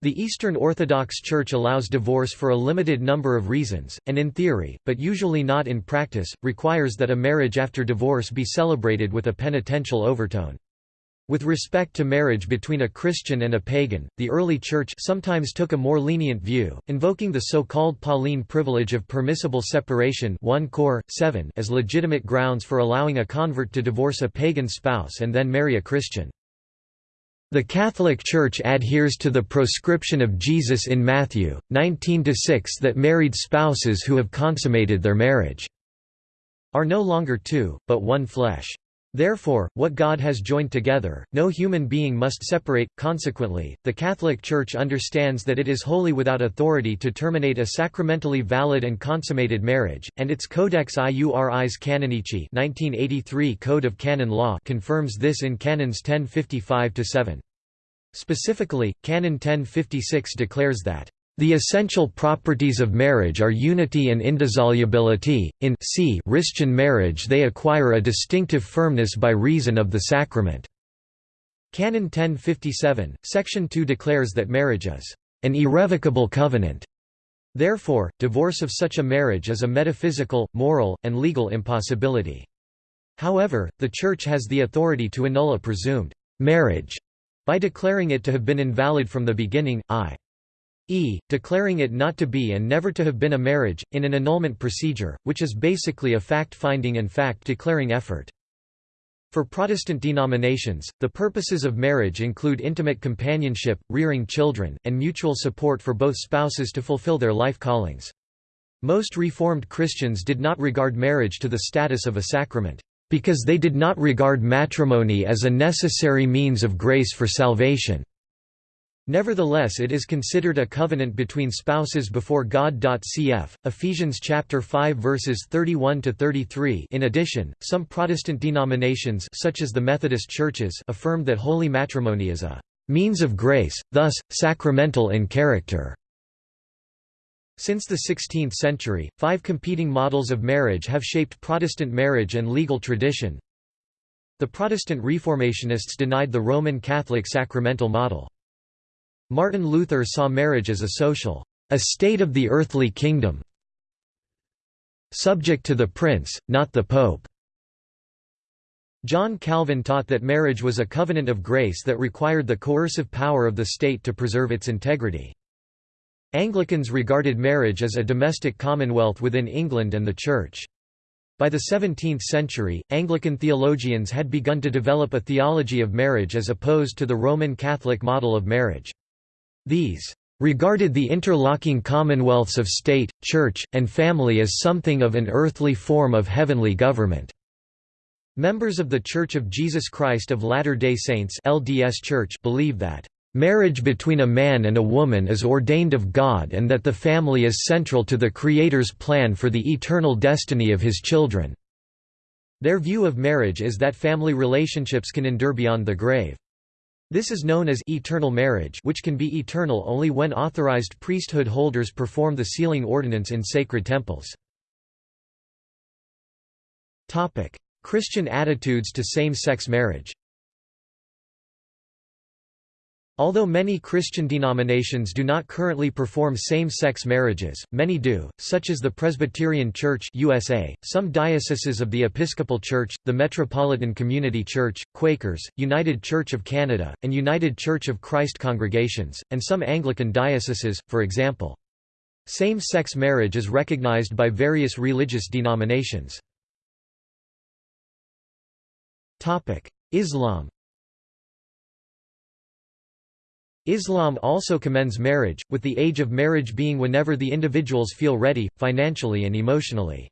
The Eastern Orthodox Church allows divorce for a limited number of reasons, and in theory, but usually not in practice, requires that a marriage after divorce be celebrated with a penitential overtone. With respect to marriage between a Christian and a pagan, the early Church sometimes took a more lenient view, invoking the so-called Pauline privilege of permissible separation 1 Cor. 7 as legitimate grounds for allowing a convert to divorce a pagan spouse and then marry a Christian. The Catholic Church adheres to the proscription of Jesus in Matthew, 19–6 that married spouses who have consummated their marriage are no longer two, but one flesh. Therefore, what God has joined together, no human being must separate. Consequently, the Catholic Church understands that it is wholly without authority to terminate a sacramentally valid and consummated marriage, and its Codex Iuris Canonici (1983 Code of Canon Law) confirms this in Canons 1055-7. Specifically, Canon 1056 declares that the essential properties of marriage are unity and indissolubility. In c Christian marriage they acquire a distinctive firmness by reason of the sacrament. Canon 1057, section 2 declares that marriage is an irrevocable covenant. Therefore, divorce of such a marriage is a metaphysical, moral, and legal impossibility. However, the Church has the authority to annul a presumed marriage by declaring it to have been invalid from the beginning, i.e., declaring it not to be and never to have been a marriage, in an annulment procedure, which is basically a fact-finding and fact-declaring effort. For Protestant denominations, the purposes of marriage include intimate companionship, rearing children, and mutual support for both spouses to fulfill their life callings. Most Reformed Christians did not regard marriage to the status of a sacrament because they did not regard matrimony as a necessary means of grace for salvation. Nevertheless it is considered a covenant between spouses before God. Cf. Ephesians chapter 5 verses 31 to 33. In addition, some Protestant denominations such as the Methodist churches affirm that holy matrimony is a means of grace, thus sacramental in character. Since the 16th century, five competing models of marriage have shaped Protestant marriage and legal tradition. The Protestant Reformationists denied the Roman Catholic sacramental model. Martin Luther saw marriage as a social, a state of the earthly kingdom, subject to the prince, not the pope. John Calvin taught that marriage was a covenant of grace that required the coercive power of the state to preserve its integrity. Anglicans regarded marriage as a domestic commonwealth within England and the Church. By the 17th century, Anglican theologians had begun to develop a theology of marriage as opposed to the Roman Catholic model of marriage. These regarded the interlocking commonwealths of state, church, and family as something of an earthly form of heavenly government. Members of The Church of Jesus Christ of Latter-day Saints LDS Church believe that Marriage between a man and a woman is ordained of God and that the family is central to the Creator's plan for the eternal destiny of his children. Their view of marriage is that family relationships can endure beyond the grave. This is known as eternal marriage which can be eternal only when authorized priesthood holders perform the sealing ordinance in sacred temples. Christian attitudes to same-sex marriage Although many Christian denominations do not currently perform same-sex marriages, many do, such as the Presbyterian Church USA, some dioceses of the Episcopal Church, the Metropolitan Community Church, Quakers, United Church of Canada, and United Church of Christ congregations, and some Anglican dioceses, for example. Same-sex marriage is recognized by various religious denominations. Islam Islam also commends marriage, with the age of marriage being whenever the individuals feel ready, financially and emotionally.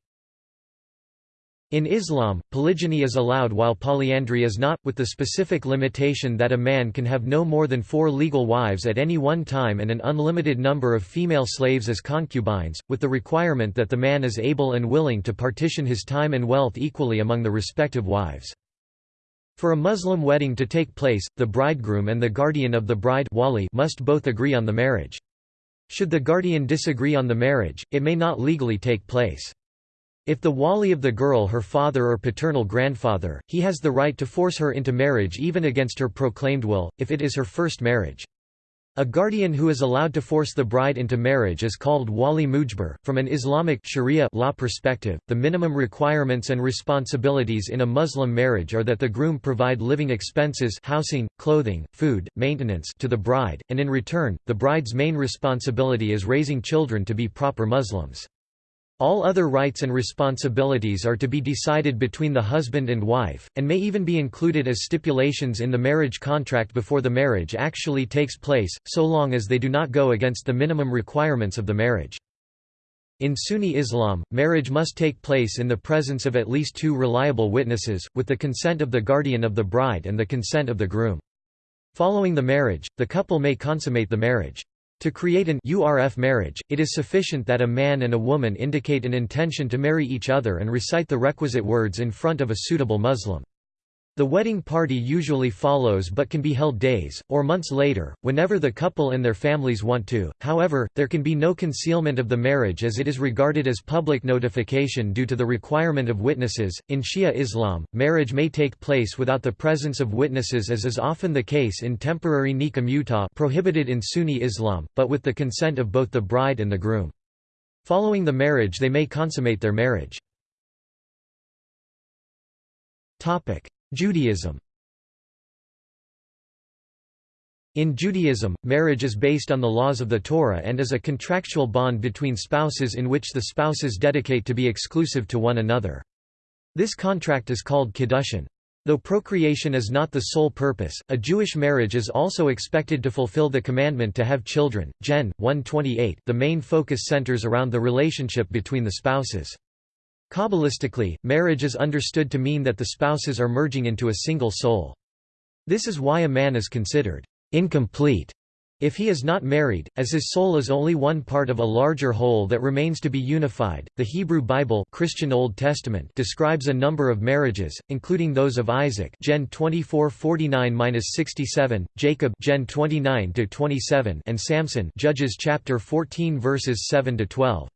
In Islam, polygyny is allowed while polyandry is not, with the specific limitation that a man can have no more than four legal wives at any one time and an unlimited number of female slaves as concubines, with the requirement that the man is able and willing to partition his time and wealth equally among the respective wives. For a Muslim wedding to take place, the bridegroom and the guardian of the bride wali must both agree on the marriage. Should the guardian disagree on the marriage, it may not legally take place. If the wali of the girl her father or paternal grandfather, he has the right to force her into marriage even against her proclaimed will, if it is her first marriage. A guardian who is allowed to force the bride into marriage is called wali mujbir. From an Islamic sharia law perspective, the minimum requirements and responsibilities in a Muslim marriage are that the groom provide living expenses housing, clothing, food, maintenance to the bride, and in return, the bride's main responsibility is raising children to be proper Muslims. All other rights and responsibilities are to be decided between the husband and wife, and may even be included as stipulations in the marriage contract before the marriage actually takes place, so long as they do not go against the minimum requirements of the marriage. In Sunni Islam, marriage must take place in the presence of at least two reliable witnesses, with the consent of the guardian of the bride and the consent of the groom. Following the marriage, the couple may consummate the marriage. To create an URF marriage, it is sufficient that a man and a woman indicate an intention to marry each other and recite the requisite words in front of a suitable Muslim. The wedding party usually follows but can be held days, or months later, whenever the couple and their families want to, however, there can be no concealment of the marriage as it is regarded as public notification due to the requirement of witnesses. In Shia Islam, marriage may take place without the presence of witnesses as is often the case in temporary nikah mutah prohibited in Sunni Islam, but with the consent of both the bride and the groom. Following the marriage they may consummate their marriage. Judaism In Judaism, marriage is based on the laws of the Torah and is a contractual bond between spouses in which the spouses dedicate to be exclusive to one another. This contract is called kiddushin. Though procreation is not the sole purpose, a Jewish marriage is also expected to fulfill the commandment to have children. Gen. 128 The main focus centers around the relationship between the spouses. Kabbalistically, marriage is understood to mean that the spouses are merging into a single soul. This is why a man is considered incomplete if he is not married, as his soul is only one part of a larger whole that remains to be unified. The Hebrew Bible, Christian Old Testament, describes a number of marriages, including those of Isaac, Gen 24:49-67, Jacob, Gen 29-27, and Samson, Judges chapter 14 verses 7 to 12.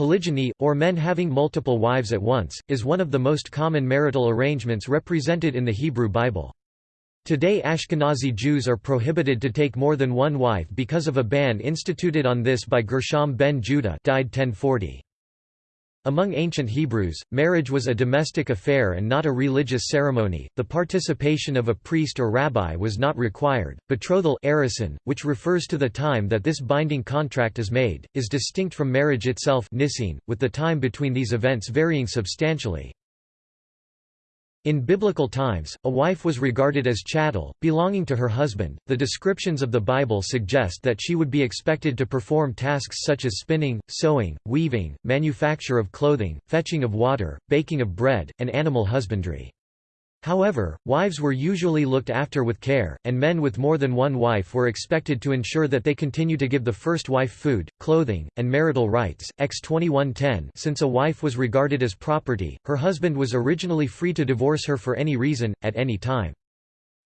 Polygyny, or men having multiple wives at once, is one of the most common marital arrangements represented in the Hebrew Bible. Today Ashkenazi Jews are prohibited to take more than one wife because of a ban instituted on this by Gershom ben Judah died 1040. Among ancient Hebrews, marriage was a domestic affair and not a religious ceremony. The participation of a priest or rabbi was not required. Betrothal erusin, which refers to the time that this binding contract is made, is distinct from marriage itself with the time between these events varying substantially. In biblical times, a wife was regarded as chattel, belonging to her husband. The descriptions of the Bible suggest that she would be expected to perform tasks such as spinning, sewing, weaving, manufacture of clothing, fetching of water, baking of bread, and animal husbandry. However, wives were usually looked after with care, and men with more than one wife were expected to ensure that they continue to give the first wife food, clothing, and marital rights. X 2110 Since a wife was regarded as property, her husband was originally free to divorce her for any reason, at any time.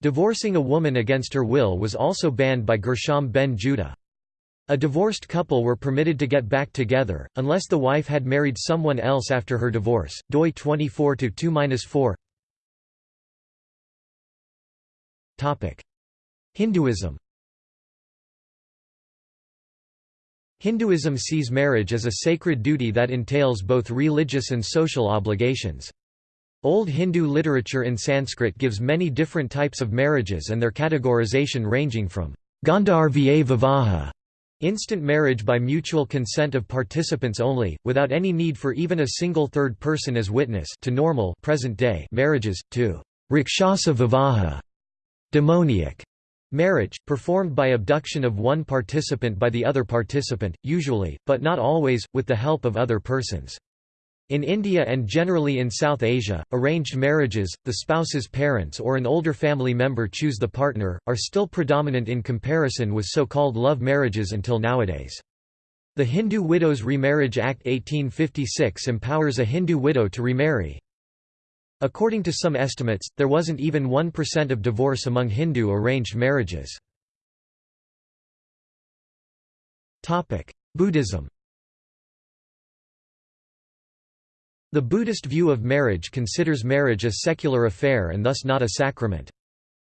Divorcing a woman against her will was also banned by Gershom ben Judah. A divorced couple were permitted to get back together, unless the wife had married someone else after her divorce. doi 24 2 4 Hinduism Hinduism sees marriage as a sacred duty that entails both religious and social obligations. Old Hindu literature in Sanskrit gives many different types of marriages and their categorization ranging from Gandharva Vivaha instant marriage by mutual consent of participants only, without any need for even a single third person as witness to normal present-day marriages, to Rakshasa Vivaha Demoniac marriage, performed by abduction of one participant by the other participant, usually, but not always, with the help of other persons. In India and generally in South Asia, arranged marriages, the spouse's parents or an older family member choose the partner, are still predominant in comparison with so-called love marriages until nowadays. The Hindu Widows Remarriage Act 1856 empowers a Hindu widow to remarry. According to some estimates, there wasn't even 1% of divorce among Hindu arranged marriages. Buddhism The Buddhist view of marriage considers marriage a secular affair and thus not a sacrament.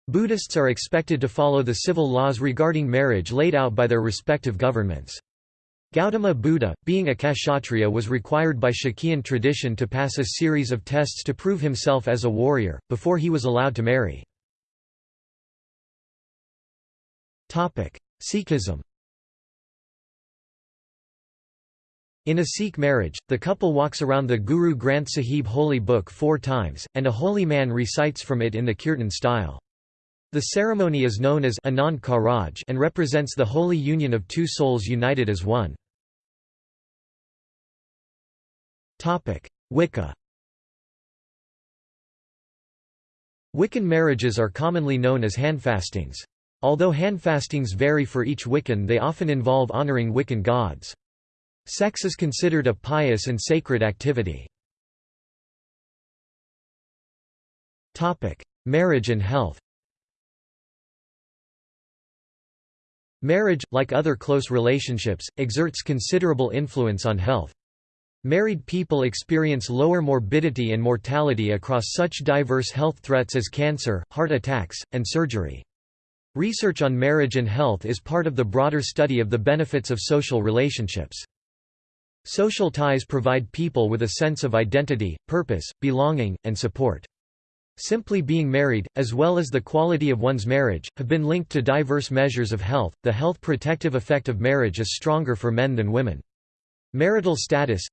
Buddhists are expected to follow the civil laws regarding marriage laid out by their respective governments. Gautama Buddha, being a kshatriya was required by Shakyan tradition to pass a series of tests to prove himself as a warrior, before he was allowed to marry. Sikhism In a Sikh marriage, the couple walks around the Guru Granth Sahib holy book four times, and a holy man recites from it in the kirtan style. The ceremony is known as Anand Karaj and represents the holy union of two souls united as one. Wicca Wiccan marriages are commonly known as handfastings. Although handfastings vary for each Wiccan they often involve honoring Wiccan gods. Sex is considered a pious and sacred activity. Marriage and health Marriage, like other close relationships, exerts considerable influence on health. Married people experience lower morbidity and mortality across such diverse health threats as cancer, heart attacks, and surgery. Research on marriage and health is part of the broader study of the benefits of social relationships. Social ties provide people with a sense of identity, purpose, belonging, and support. Simply being married, as well as the quality of one's marriage, have been linked to diverse measures of health. The health protective effect of marriage is stronger for men than women. Marital status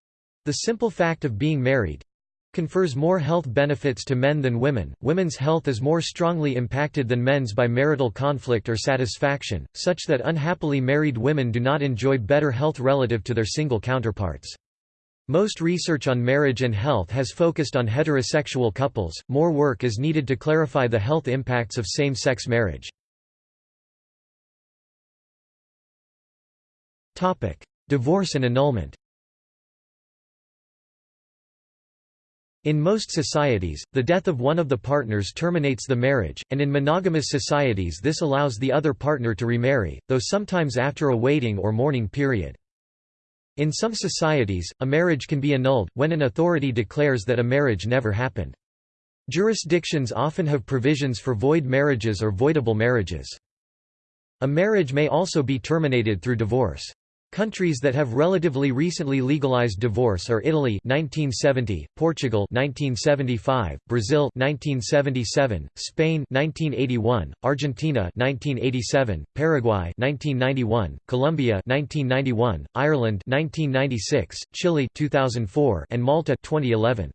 the simple fact of being married confers more health benefits to men than women. Women's health is more strongly impacted than men's by marital conflict or satisfaction, such that unhappily married women do not enjoy better health relative to their single counterparts. Most research on marriage and health has focused on heterosexual couples, more work is needed to clarify the health impacts of same-sex marriage. Divorce and annulment In most societies, the death of one of the partners terminates the marriage, and in monogamous societies this allows the other partner to remarry, though sometimes after a waiting or mourning period. In some societies, a marriage can be annulled, when an authority declares that a marriage never happened. Jurisdictions often have provisions for void marriages or voidable marriages. A marriage may also be terminated through divorce. Countries that have relatively recently legalized divorce are Italy 1970, Portugal 1975, Brazil 1977, Spain 1981, Argentina 1987, Paraguay 1991, Colombia 1991, Ireland 1996, Chile 2004, and Malta 2011.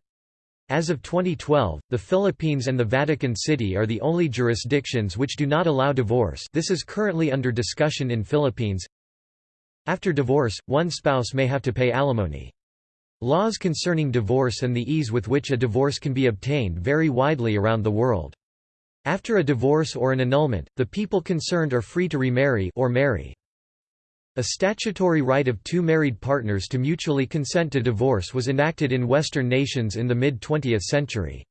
As of 2012, the Philippines and the Vatican City are the only jurisdictions which do not allow divorce this is currently under discussion in Philippines after divorce, one spouse may have to pay alimony. Laws concerning divorce and the ease with which a divorce can be obtained vary widely around the world. After a divorce or an annulment, the people concerned are free to remarry or marry. A statutory right of two married partners to mutually consent to divorce was enacted in Western nations in the mid-20th century.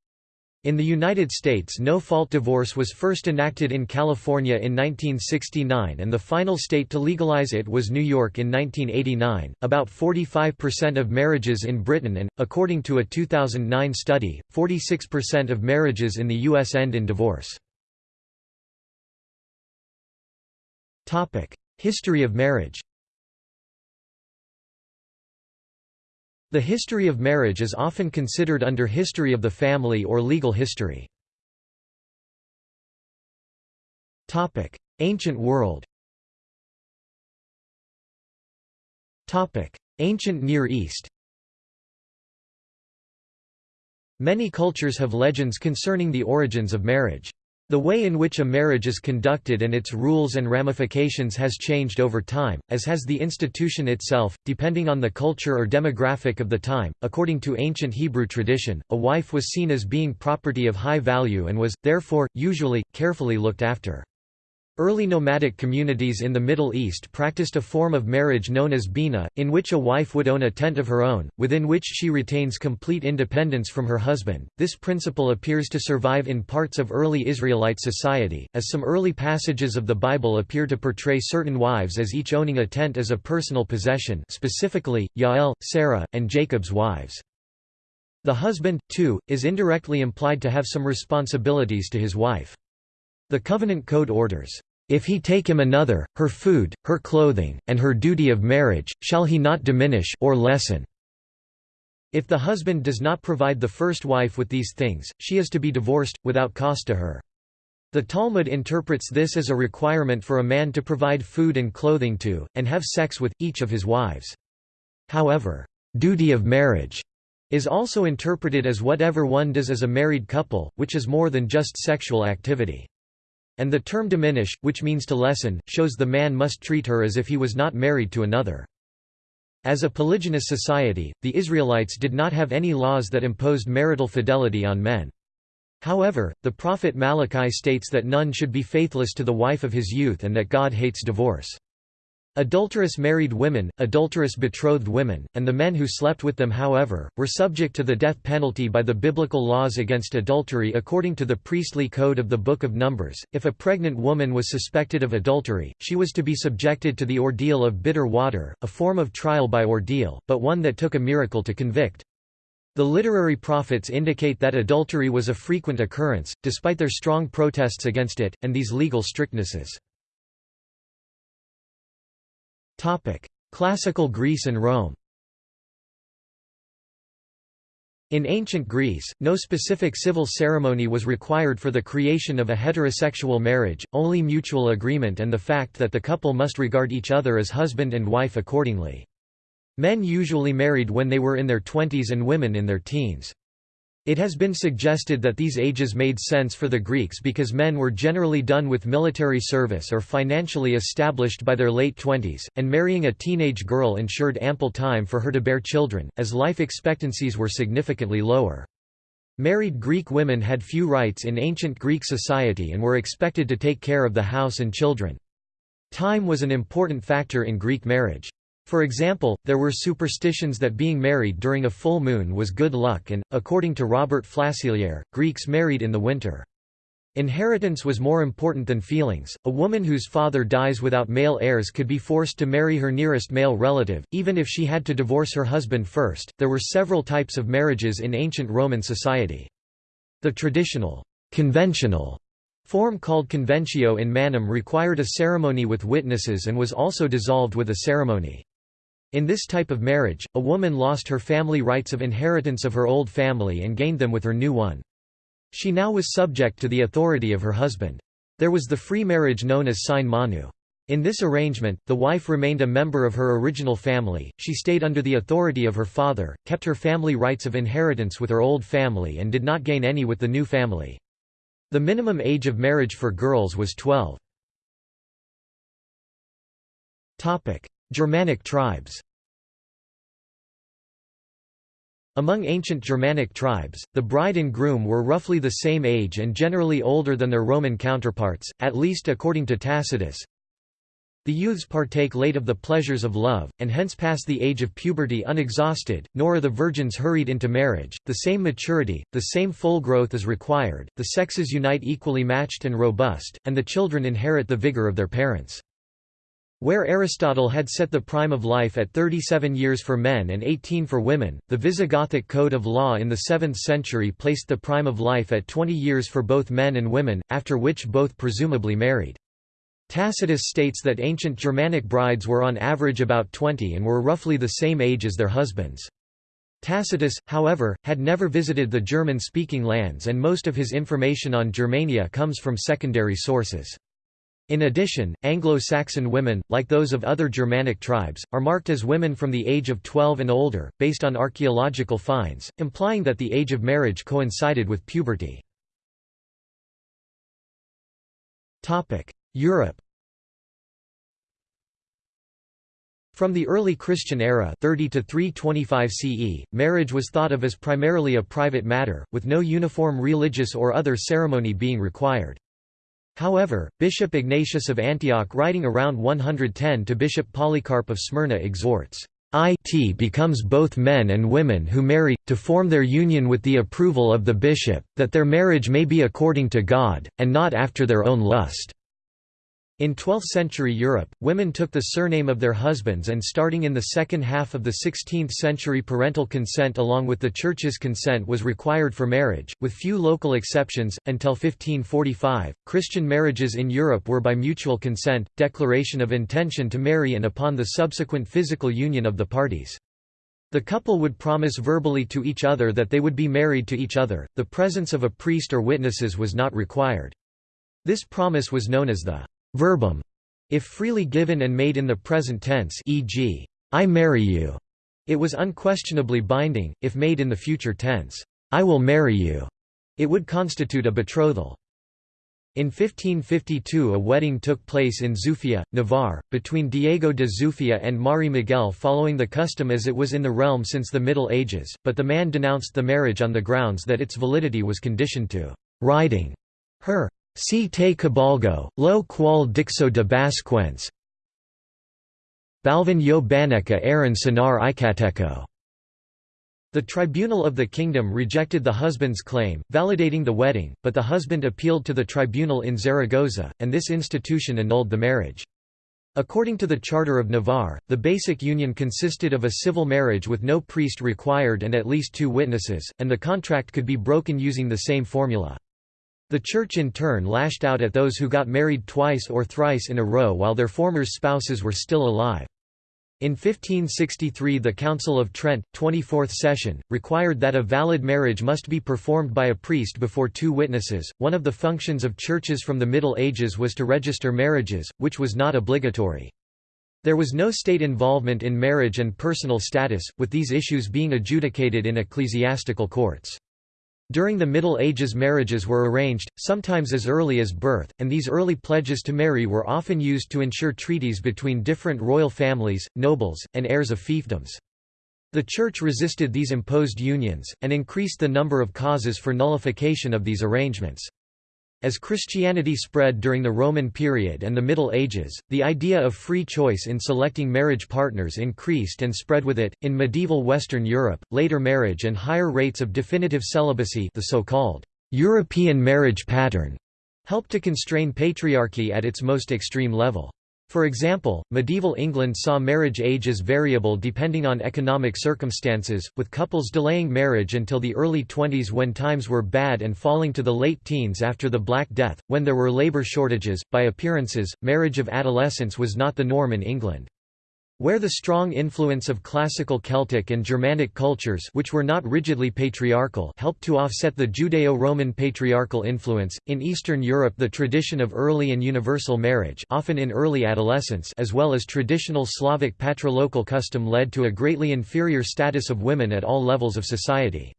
In the United States no-fault divorce was first enacted in California in 1969 and the final state to legalize it was New York in 1989. About 45% of marriages in Britain and, according to a 2009 study, 46% of marriages in the U.S. end in divorce. History of marriage The history of marriage is often considered under history of the family or legal history. Ancient world Ancient Near East Many cultures have legends concerning the origins of marriage. The way in which a marriage is conducted and its rules and ramifications has changed over time, as has the institution itself, depending on the culture or demographic of the time. According to ancient Hebrew tradition, a wife was seen as being property of high value and was, therefore, usually, carefully looked after. Early nomadic communities in the Middle East practiced a form of marriage known as beena, in which a wife would own a tent of her own, within which she retains complete independence from her husband. This principle appears to survive in parts of early Israelite society, as some early passages of the Bible appear to portray certain wives as each owning a tent as a personal possession specifically, Yael, Sarah, and Jacob's wives. The husband, too, is indirectly implied to have some responsibilities to his wife. The covenant code orders, if he take him another, her food, her clothing, and her duty of marriage, shall he not diminish or lessen? If the husband does not provide the first wife with these things, she is to be divorced, without cost to her. The Talmud interprets this as a requirement for a man to provide food and clothing to, and have sex with, each of his wives. However, duty of marriage is also interpreted as whatever one does as a married couple, which is more than just sexual activity. And the term diminish, which means to lessen, shows the man must treat her as if he was not married to another. As a polygynous society, the Israelites did not have any laws that imposed marital fidelity on men. However, the prophet Malachi states that none should be faithless to the wife of his youth and that God hates divorce. Adulterous married women, adulterous betrothed women, and the men who slept with them however, were subject to the death penalty by the biblical laws against adultery according to the priestly code of the Book of Numbers. If a pregnant woman was suspected of adultery, she was to be subjected to the ordeal of bitter water, a form of trial by ordeal, but one that took a miracle to convict. The literary prophets indicate that adultery was a frequent occurrence, despite their strong protests against it, and these legal strictnesses. Classical Greece and Rome In ancient Greece, no specific civil ceremony was required for the creation of a heterosexual marriage, only mutual agreement and the fact that the couple must regard each other as husband and wife accordingly. Men usually married when they were in their twenties and women in their teens. It has been suggested that these ages made sense for the Greeks because men were generally done with military service or financially established by their late twenties, and marrying a teenage girl ensured ample time for her to bear children, as life expectancies were significantly lower. Married Greek women had few rights in ancient Greek society and were expected to take care of the house and children. Time was an important factor in Greek marriage. For example, there were superstitions that being married during a full moon was good luck and, according to Robert Flacelière, Greeks married in the winter. Inheritance was more important than feelings. A woman whose father dies without male heirs could be forced to marry her nearest male relative, even if she had to divorce her husband first. There were several types of marriages in ancient Roman society. The traditional, conventional form called conventio in manum required a ceremony with witnesses and was also dissolved with a ceremony. In this type of marriage, a woman lost her family rights of inheritance of her old family and gained them with her new one. She now was subject to the authority of her husband. There was the free marriage known as sine manu. In this arrangement, the wife remained a member of her original family, she stayed under the authority of her father, kept her family rights of inheritance with her old family and did not gain any with the new family. The minimum age of marriage for girls was 12. Germanic tribes Among ancient Germanic tribes, the bride and groom were roughly the same age and generally older than their Roman counterparts, at least according to Tacitus. The youths partake late of the pleasures of love, and hence pass the age of puberty unexhausted, nor are the virgins hurried into marriage. The same maturity, the same full growth is required, the sexes unite equally matched and robust, and the children inherit the vigor of their parents. Where Aristotle had set the prime of life at 37 years for men and 18 for women, the Visigothic code of law in the 7th century placed the prime of life at 20 years for both men and women, after which both presumably married. Tacitus states that ancient Germanic brides were on average about 20 and were roughly the same age as their husbands. Tacitus, however, had never visited the German-speaking lands and most of his information on Germania comes from secondary sources. In addition, Anglo-Saxon women, like those of other Germanic tribes, are marked as women from the age of 12 and older, based on archaeological finds, implying that the age of marriage coincided with puberty. Europe From the early Christian era 30 to 325 CE, marriage was thought of as primarily a private matter, with no uniform religious or other ceremony being required. However, Bishop Ignatius of Antioch writing around 110 to Bishop Polycarp of Smyrna exhorts, it becomes both men and women who marry, to form their union with the approval of the bishop, that their marriage may be according to God, and not after their own lust. In 12th-century Europe, women took the surname of their husbands and starting in the second half of the 16th century parental consent along with the Church's consent was required for marriage, with few local exceptions. Until 1545, Christian marriages in Europe were by mutual consent, declaration of intention to marry and upon the subsequent physical union of the parties. The couple would promise verbally to each other that they would be married to each other, the presence of a priest or witnesses was not required. This promise was known as the verbum, if freely given and made in the present tense e.g., I marry you, it was unquestionably binding, if made in the future tense, I will marry you, it would constitute a betrothal. In 1552 a wedding took place in Zufia, Navarre, between Diego de Zufia and Mari Miguel following the custom as it was in the realm since the Middle Ages, but the man denounced the marriage on the grounds that its validity was conditioned to «riding» her Si te cabalgo, lo qual dixo de basquens Balvin yo baneca eran sonar icateco. The tribunal of the kingdom rejected the husband's claim, validating the wedding, but the husband appealed to the tribunal in Zaragoza, and this institution annulled the marriage. According to the Charter of Navarre, the basic union consisted of a civil marriage with no priest required and at least two witnesses, and the contract could be broken using the same formula. The Church in turn lashed out at those who got married twice or thrice in a row while their former spouses were still alive. In 1563 the Council of Trent, 24th session, required that a valid marriage must be performed by a priest before two witnesses. One of the functions of churches from the Middle Ages was to register marriages, which was not obligatory. There was no state involvement in marriage and personal status, with these issues being adjudicated in ecclesiastical courts. During the Middle Ages marriages were arranged, sometimes as early as birth, and these early pledges to marry were often used to ensure treaties between different royal families, nobles, and heirs of fiefdoms. The Church resisted these imposed unions, and increased the number of causes for nullification of these arrangements. As Christianity spread during the Roman period and the Middle Ages, the idea of free choice in selecting marriage partners increased and spread with it. In medieval Western Europe, later marriage and higher rates of definitive celibacy, the so-called European marriage pattern, helped to constrain patriarchy at its most extreme level. For example, medieval England saw marriage age as variable depending on economic circumstances, with couples delaying marriage until the early 20s when times were bad and falling to the late teens after the Black Death, when there were labour shortages. By appearances, marriage of adolescence was not the norm in England. Where the strong influence of classical Celtic and Germanic cultures which were not rigidly patriarchal helped to offset the Judeo-Roman patriarchal influence, in Eastern Europe the tradition of early and universal marriage often in early adolescence as well as traditional Slavic patrilocal custom led to a greatly inferior status of women at all levels of society.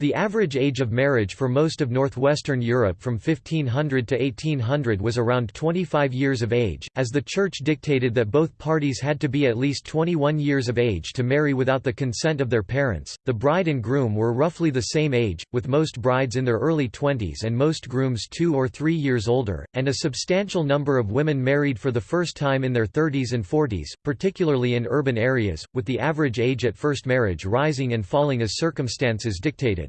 The average age of marriage for most of northwestern Europe from 1500 to 1800 was around 25 years of age, as the Church dictated that both parties had to be at least 21 years of age to marry without the consent of their parents. The bride and groom were roughly the same age, with most brides in their early 20s and most grooms two or three years older, and a substantial number of women married for the first time in their 30s and 40s, particularly in urban areas, with the average age at first marriage rising and falling as circumstances dictated.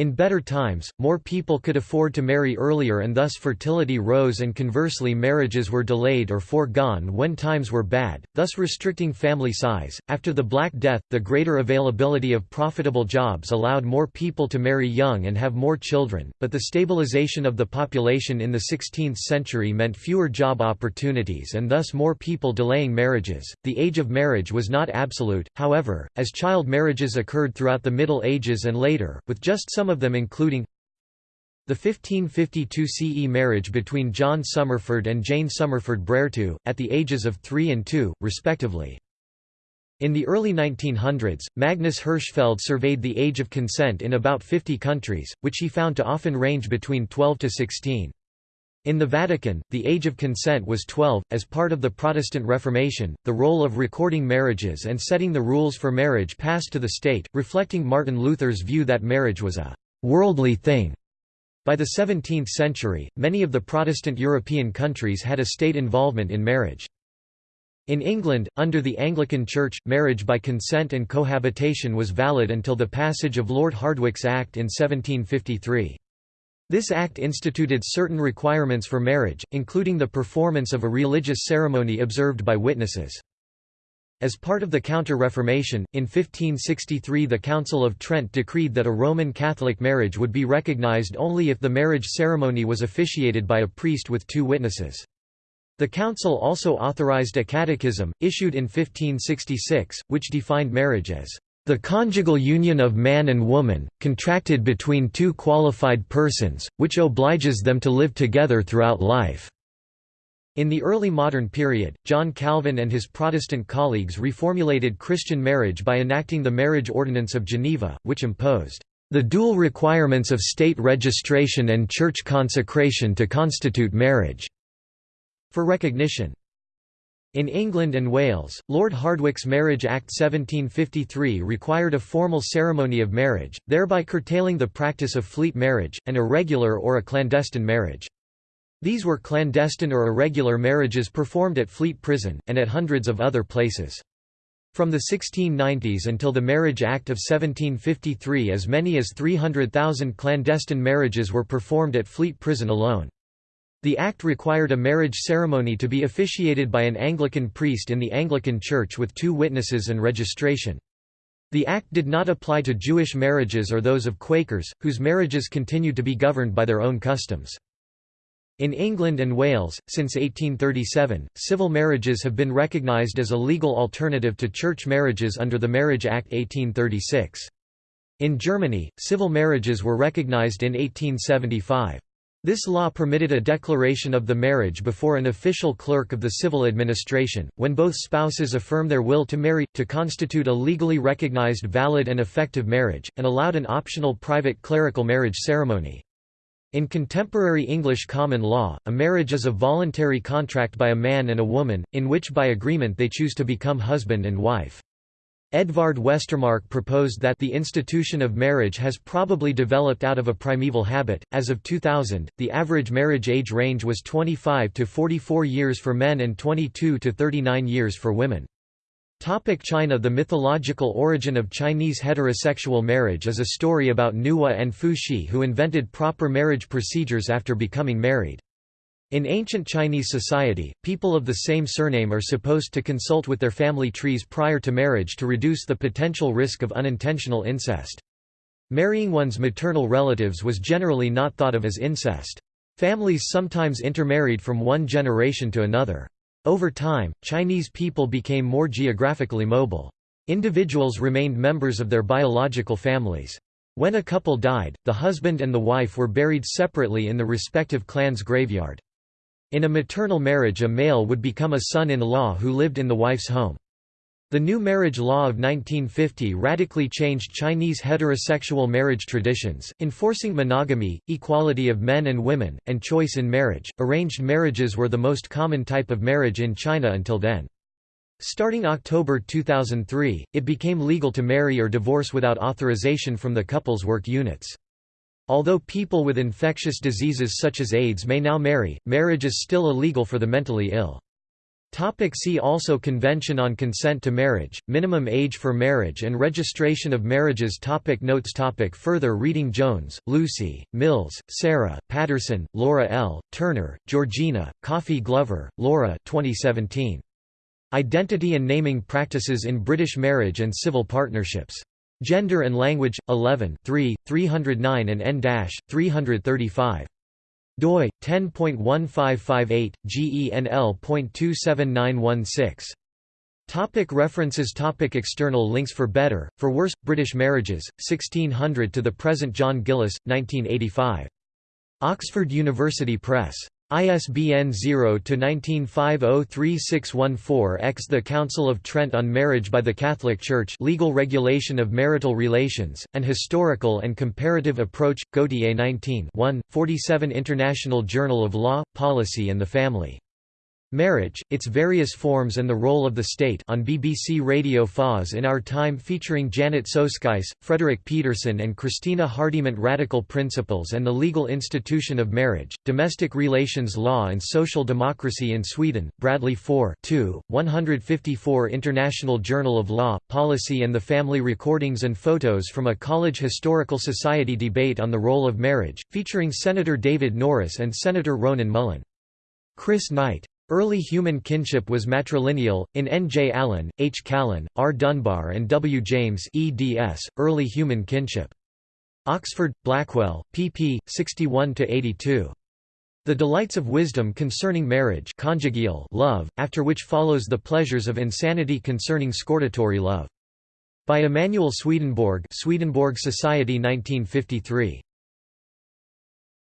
In better times, more people could afford to marry earlier and thus fertility rose and conversely marriages were delayed or foregone when times were bad, thus restricting family size. After the Black Death, the greater availability of profitable jobs allowed more people to marry young and have more children, but the stabilization of the population in the 16th century meant fewer job opportunities and thus more people delaying marriages. The age of marriage was not absolute, however, as child marriages occurred throughout the Middle Ages and later, with just some some of them including the 1552 CE marriage between John Somerford and Jane Somerford Brereton, at the ages of 3 and 2, respectively. In the early 1900s, Magnus Hirschfeld surveyed the age of consent in about 50 countries, which he found to often range between 12 to 16. In the Vatican, the age of consent was 12. As part of the Protestant Reformation, the role of recording marriages and setting the rules for marriage passed to the state, reflecting Martin Luther's view that marriage was a worldly thing. By the 17th century, many of the Protestant European countries had a state involvement in marriage. In England, under the Anglican Church, marriage by consent and cohabitation was valid until the passage of Lord Hardwicke's Act in 1753. This act instituted certain requirements for marriage, including the performance of a religious ceremony observed by witnesses. As part of the Counter-Reformation, in 1563 the Council of Trent decreed that a Roman Catholic marriage would be recognized only if the marriage ceremony was officiated by a priest with two witnesses. The council also authorized a catechism, issued in 1566, which defined marriage as the conjugal union of man and woman, contracted between two qualified persons, which obliges them to live together throughout life." In the early modern period, John Calvin and his Protestant colleagues reformulated Christian marriage by enacting the Marriage Ordinance of Geneva, which imposed the dual requirements of state registration and church consecration to constitute marriage for recognition. In England and Wales, Lord Hardwicke's Marriage Act 1753 required a formal ceremony of marriage, thereby curtailing the practice of fleet marriage, an irregular or a clandestine marriage. These were clandestine or irregular marriages performed at Fleet Prison, and at hundreds of other places. From the 1690s until the Marriage Act of 1753 as many as 300,000 clandestine marriages were performed at Fleet Prison alone. The act required a marriage ceremony to be officiated by an Anglican priest in the Anglican Church with two witnesses and registration. The act did not apply to Jewish marriages or those of Quakers, whose marriages continued to be governed by their own customs. In England and Wales, since 1837, civil marriages have been recognised as a legal alternative to church marriages under the Marriage Act 1836. In Germany, civil marriages were recognised in 1875. This law permitted a declaration of the marriage before an official clerk of the civil administration, when both spouses affirm their will to marry, to constitute a legally recognized valid and effective marriage, and allowed an optional private clerical marriage ceremony. In contemporary English common law, a marriage is a voluntary contract by a man and a woman, in which by agreement they choose to become husband and wife. Edvard Westermarck proposed that the institution of marriage has probably developed out of a primeval habit. As of 2000, the average marriage age range was 25 to 44 years for men and 22 to 39 years for women. Topic China The mythological origin of Chinese heterosexual marriage is a story about Nuwa and Fu Xi who invented proper marriage procedures after becoming married. In ancient Chinese society, people of the same surname are supposed to consult with their family trees prior to marriage to reduce the potential risk of unintentional incest. Marrying one's maternal relatives was generally not thought of as incest. Families sometimes intermarried from one generation to another. Over time, Chinese people became more geographically mobile. Individuals remained members of their biological families. When a couple died, the husband and the wife were buried separately in the respective clan's graveyard. In a maternal marriage a male would become a son-in-law who lived in the wife's home. The new marriage law of 1950 radically changed Chinese heterosexual marriage traditions, enforcing monogamy, equality of men and women, and choice in marriage. Arranged marriages were the most common type of marriage in China until then. Starting October 2003, it became legal to marry or divorce without authorization from the couple's work units. Although people with infectious diseases such as AIDS may now marry, marriage is still illegal for the mentally ill. Topic see also Convention on Consent to Marriage, Minimum Age for Marriage and Registration of Marriages topic Notes topic Further reading Jones, Lucy, Mills, Sarah, Patterson, Laura L., Turner, Georgina, Coffey Glover, Laura 2017. Identity and Naming Practices in British Marriage and Civil Partnerships. Gender and Language, 11 3, 309 and n-335 doi 10.1558 genl.27916 Topic references Topic External links For Better, For Worse, British Marriages, 1600 to the Present John Gillis, 1985. Oxford University Press. ISBN 0-19503614-X The Council of Trent on Marriage by the Catholic Church Legal Regulation of Marital Relations, An Historical and Comparative Approach, Gautier 19 1, 47 International Journal of Law, Policy and the Family Marriage, Its Various Forms and the Role of the State on BBC Radio 4 in Our Time featuring Janet Soskice, Frederick Pedersen and Christina Hardyment Radical Principles and the Legal Institution of Marriage, Domestic Relations Law and Social Democracy in Sweden, Bradley 4 2, 154 International Journal of Law, Policy and the Family Recordings and Photos from a College Historical Society debate on the role of marriage, featuring Senator David Norris and Senator Ronan Mullen. Chris Knight. Early human kinship was matrilineal, in N. J. Allen, H. Callan, R. Dunbar and W. James eds, Early Human Kinship. Oxford, Blackwell, pp. 61–82. The Delights of Wisdom Concerning Marriage conjugal love, after which follows the pleasures of insanity concerning scortatory love. By Emanuel Swedenborg Swedenborg Society 1953.